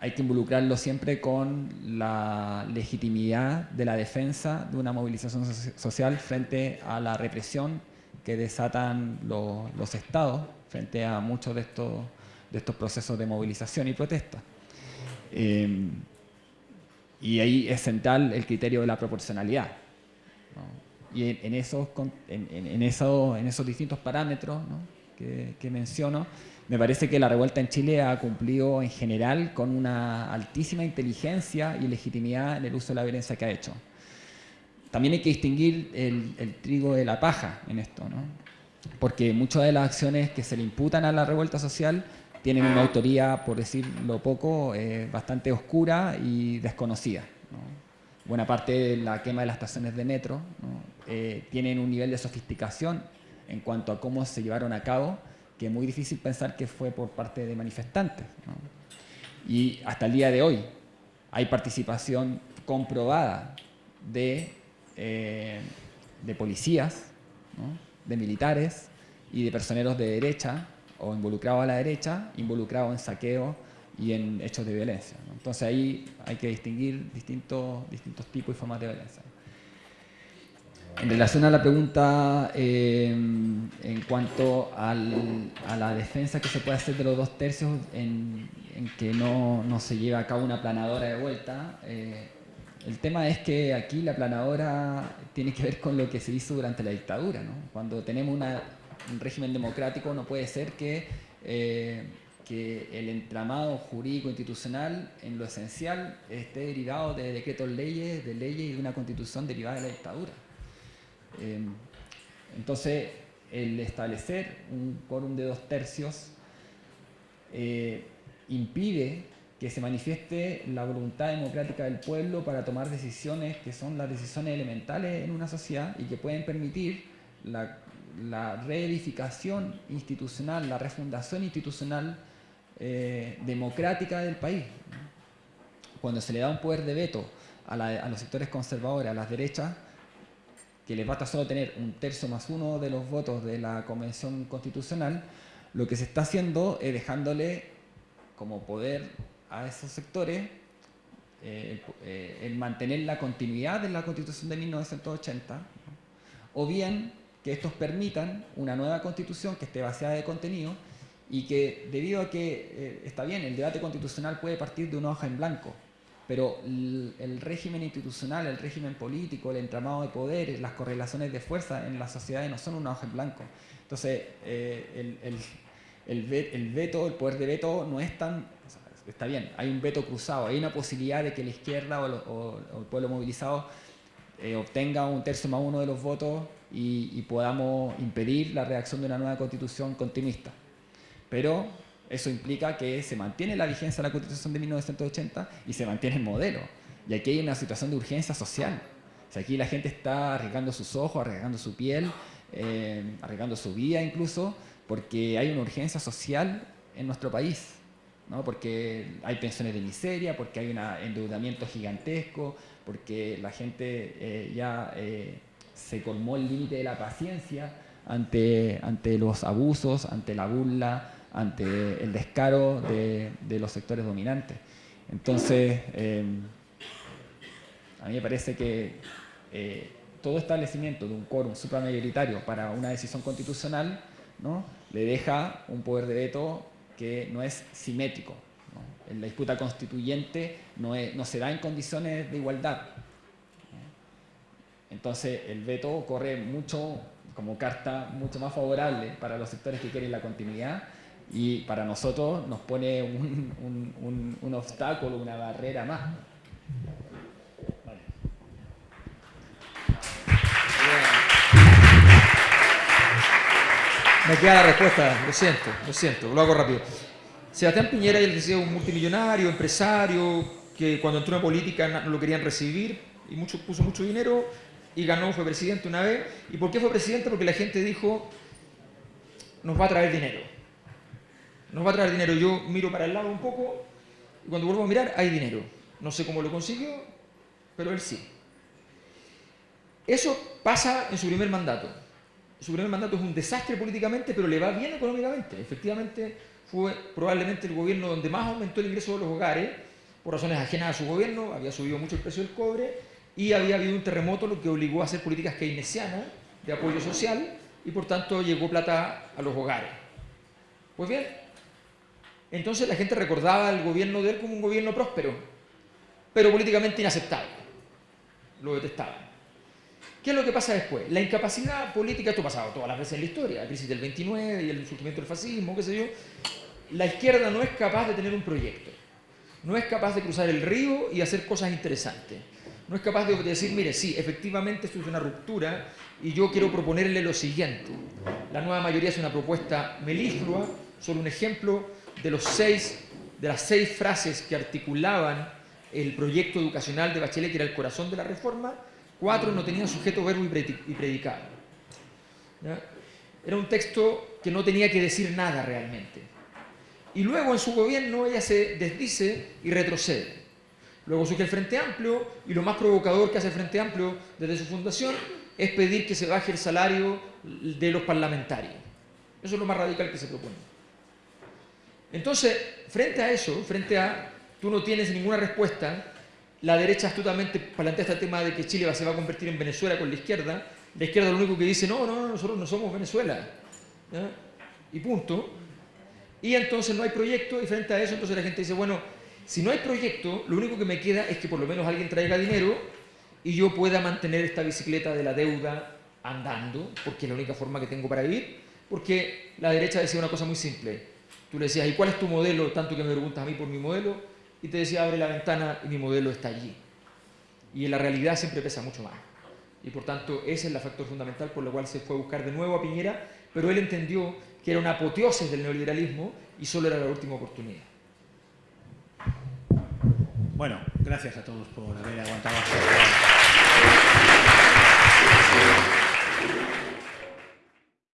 hay que involucrarlo siempre con la legitimidad de la defensa de una movilización soci- social frente a la represión que desatan los, estados frente a muchos de estos, de estos procesos de movilización y protesta. Eh, y ahí es central el criterio de la proporcionalidad. Y en, en esos, en- en esos, en esos distintos parámetros ¿no? que, que menciono, me parece que la revuelta en Chile ha cumplido en general con una altísima inteligencia y legitimidad en el uso de la violencia que ha hecho. También hay que distinguir el, el trigo de la paja en esto, ¿no? porque muchas de las acciones que se le imputan a la revuelta social tienen una autoría, por decirlo poco, eh, bastante oscura y desconocida. ¿no? Buena parte de la quema de las estaciones de metro ¿no? Eh, tienen un nivel de sofisticación en cuanto a cómo se llevaron a cabo, que es muy difícil pensar que fue por parte de manifestantes. ¿no? Y hasta el día de hoy hay participación comprobada de eh, de policías, ¿no? de militares y de personeros de derecha o involucrados a la derecha, involucrados en saqueo y en hechos de violencia. ¿no? Entonces ahí hay que distinguir distintos, distintos tipos y formas de violencia. En relación a la pregunta eh, en cuanto al- a la defensa que se puede hacer de los dos tercios en, que no, se lleva a cabo una planadora de vuelta, eh, el tema es que aquí la planadora tiene que ver con lo que se hizo durante la dictadura. ¿no? Cuando tenemos un régimen democrático no puede ser que, eh, que el entramado jurídico institucional en lo esencial esté derivado de decretos leyes, de leyes y de una constitución derivada de la dictadura. Eh, entonces, el establecer un quórum de dos tercios eh, impide que se manifieste la voluntad democrática del pueblo para tomar decisiones que son las decisiones elementales en una sociedad y que pueden permitir la, reedificación institucional, la refundación institucional eh, democrática del país. Cuando se le da un poder de veto a, la- a los sectores conservadores, a las derechas, que les basta solo tener un tercio más uno de los votos de la Convención Constitucional, lo que se está haciendo es dejándole como poder a esos sectores eh, eh, el mantener la continuidad de la Constitución de 1980, ¿no? o bien que estos permitan una nueva Constitución que esté vaciada de contenido y que debido a que, eh, está bien, el debate constitucional puede partir de una hoja en blanco, pero el, régimen institucional, el régimen político, el entramado de poderes, las correlaciones de fuerza en las sociedades no son una hoja en blanco. Entonces, eh, el, el- el ve- el veto, el poder de veto no es tan... está bien, hay un veto cruzado, hay una posibilidad de que la izquierda o el pueblo movilizado eh, obtenga un tercio más uno de los votos y, y podamos impedir la redacción de una nueva constitución continuista. Pero eso implica que se mantiene la vigencia de la Constitución de 1980 y se mantiene el modelo. Y aquí hay una situación de urgencia social. Aquí la gente está arriesgando sus ojos, arriesgando su piel, eh, arriesgando su vida incluso, porque hay una urgencia social en nuestro país. ¿no? Porque hay pensiones de miseria, porque hay un endeudamiento gigantesco, porque la gente eh, ya eh, se colmó el límite de la paciencia ante, ante los abusos, ante la burla, ante el descaro de, los sectores dominantes. Entonces, eh, a mí me parece que eh, todo establecimiento de un quórum supramayoritario para una decisión constitucional ¿no? le deja un poder de veto que no es simétrico. la disputa constituyente no, no se da en condiciones de igualdad. Entonces el veto corre mucho como carta mucho más favorable para los sectores que quieren la continuidad y para nosotros nos pone un, obstáculo, una barrera más. Me queda la respuesta, lo siento, lo siento, lo hago rápido. Sebastián Piñera, él decía, un multimillonario, empresario, que cuando entró en política no lo querían recibir y mucho, puso mucho dinero y ganó, fue presidente una vez. ¿Y por qué fue presidente? Porque la gente dijo, nos va a traer dinero. Nos va a traer dinero. Yo miro para el lado un poco y cuando vuelvo a mirar hay dinero. No sé cómo lo consiguió, pero él sí. Eso pasa en su primer mandato. Su primer mandato es un desastre políticamente, pero le va bien económicamente. Efectivamente, fue probablemente el gobierno donde más aumentó el ingreso de los hogares, por razones ajenas a su gobierno, había subido mucho el precio del cobre y había habido un terremoto, lo que obligó a hacer políticas keynesianas de apoyo social y por tanto llegó plata a los hogares. Pues bien, entonces la gente recordaba al gobierno de él como un gobierno próspero, pero políticamente inaceptable. Lo detestaban. ¿Qué es lo que pasa después? La incapacidad política, esto ha pasado todas las veces en la historia, la crisis del 29 y el surgimiento del fascismo, qué sé yo. La izquierda no es capaz de tener un proyecto, no es capaz de cruzar el río y hacer cosas interesantes. No es capaz de decir, mire, sí, efectivamente esto es una ruptura y yo quiero proponerle lo siguiente. La nueva mayoría es una propuesta meliflua, solo un ejemplo de, los seis, de las seis frases que articulaban el proyecto educacional de Bachelet, que era el corazón de la reforma, cuatro no tenían sujeto, verbo y predi- y predicado. Era un texto que no tenía que decir nada realmente. Y luego en su gobierno ella se desdice y retrocede. Luego surge el Frente Amplio y lo más provocador que hace el Frente Amplio desde su fundación es pedir que se baje el salario de los parlamentarios. Eso es lo más radical que se propone. Entonces, frente a eso, frente a tú no tienes ninguna respuesta, la derecha astutamente plantea este tema de que Chile se va a convertir en Venezuela con la izquierda, la izquierda lo único que dice, no, no, nosotros no somos Venezuela. Y punto. Y entonces no hay proyecto y frente a eso entonces la gente dice, bueno, si no hay proyecto, lo único que me queda es que por lo menos alguien traiga dinero y yo pueda mantener esta bicicleta de la deuda andando, porque es la única forma que tengo para ir, porque la derecha decía una cosa muy simple. Tú le decías, ¿y cuál es tu modelo? Tanto que me preguntas a mí por mi modelo, y te decía, abre la ventana y mi modelo está allí. Y en la realidad siempre pesa mucho más. Y por tanto, ese es el factor fundamental por el cual se fue a buscar de nuevo a Piñera, pero él entendió que era una apoteosis del neoliberalismo y solo era la última oportunidad. Bueno, gracias a todos por haber aguantado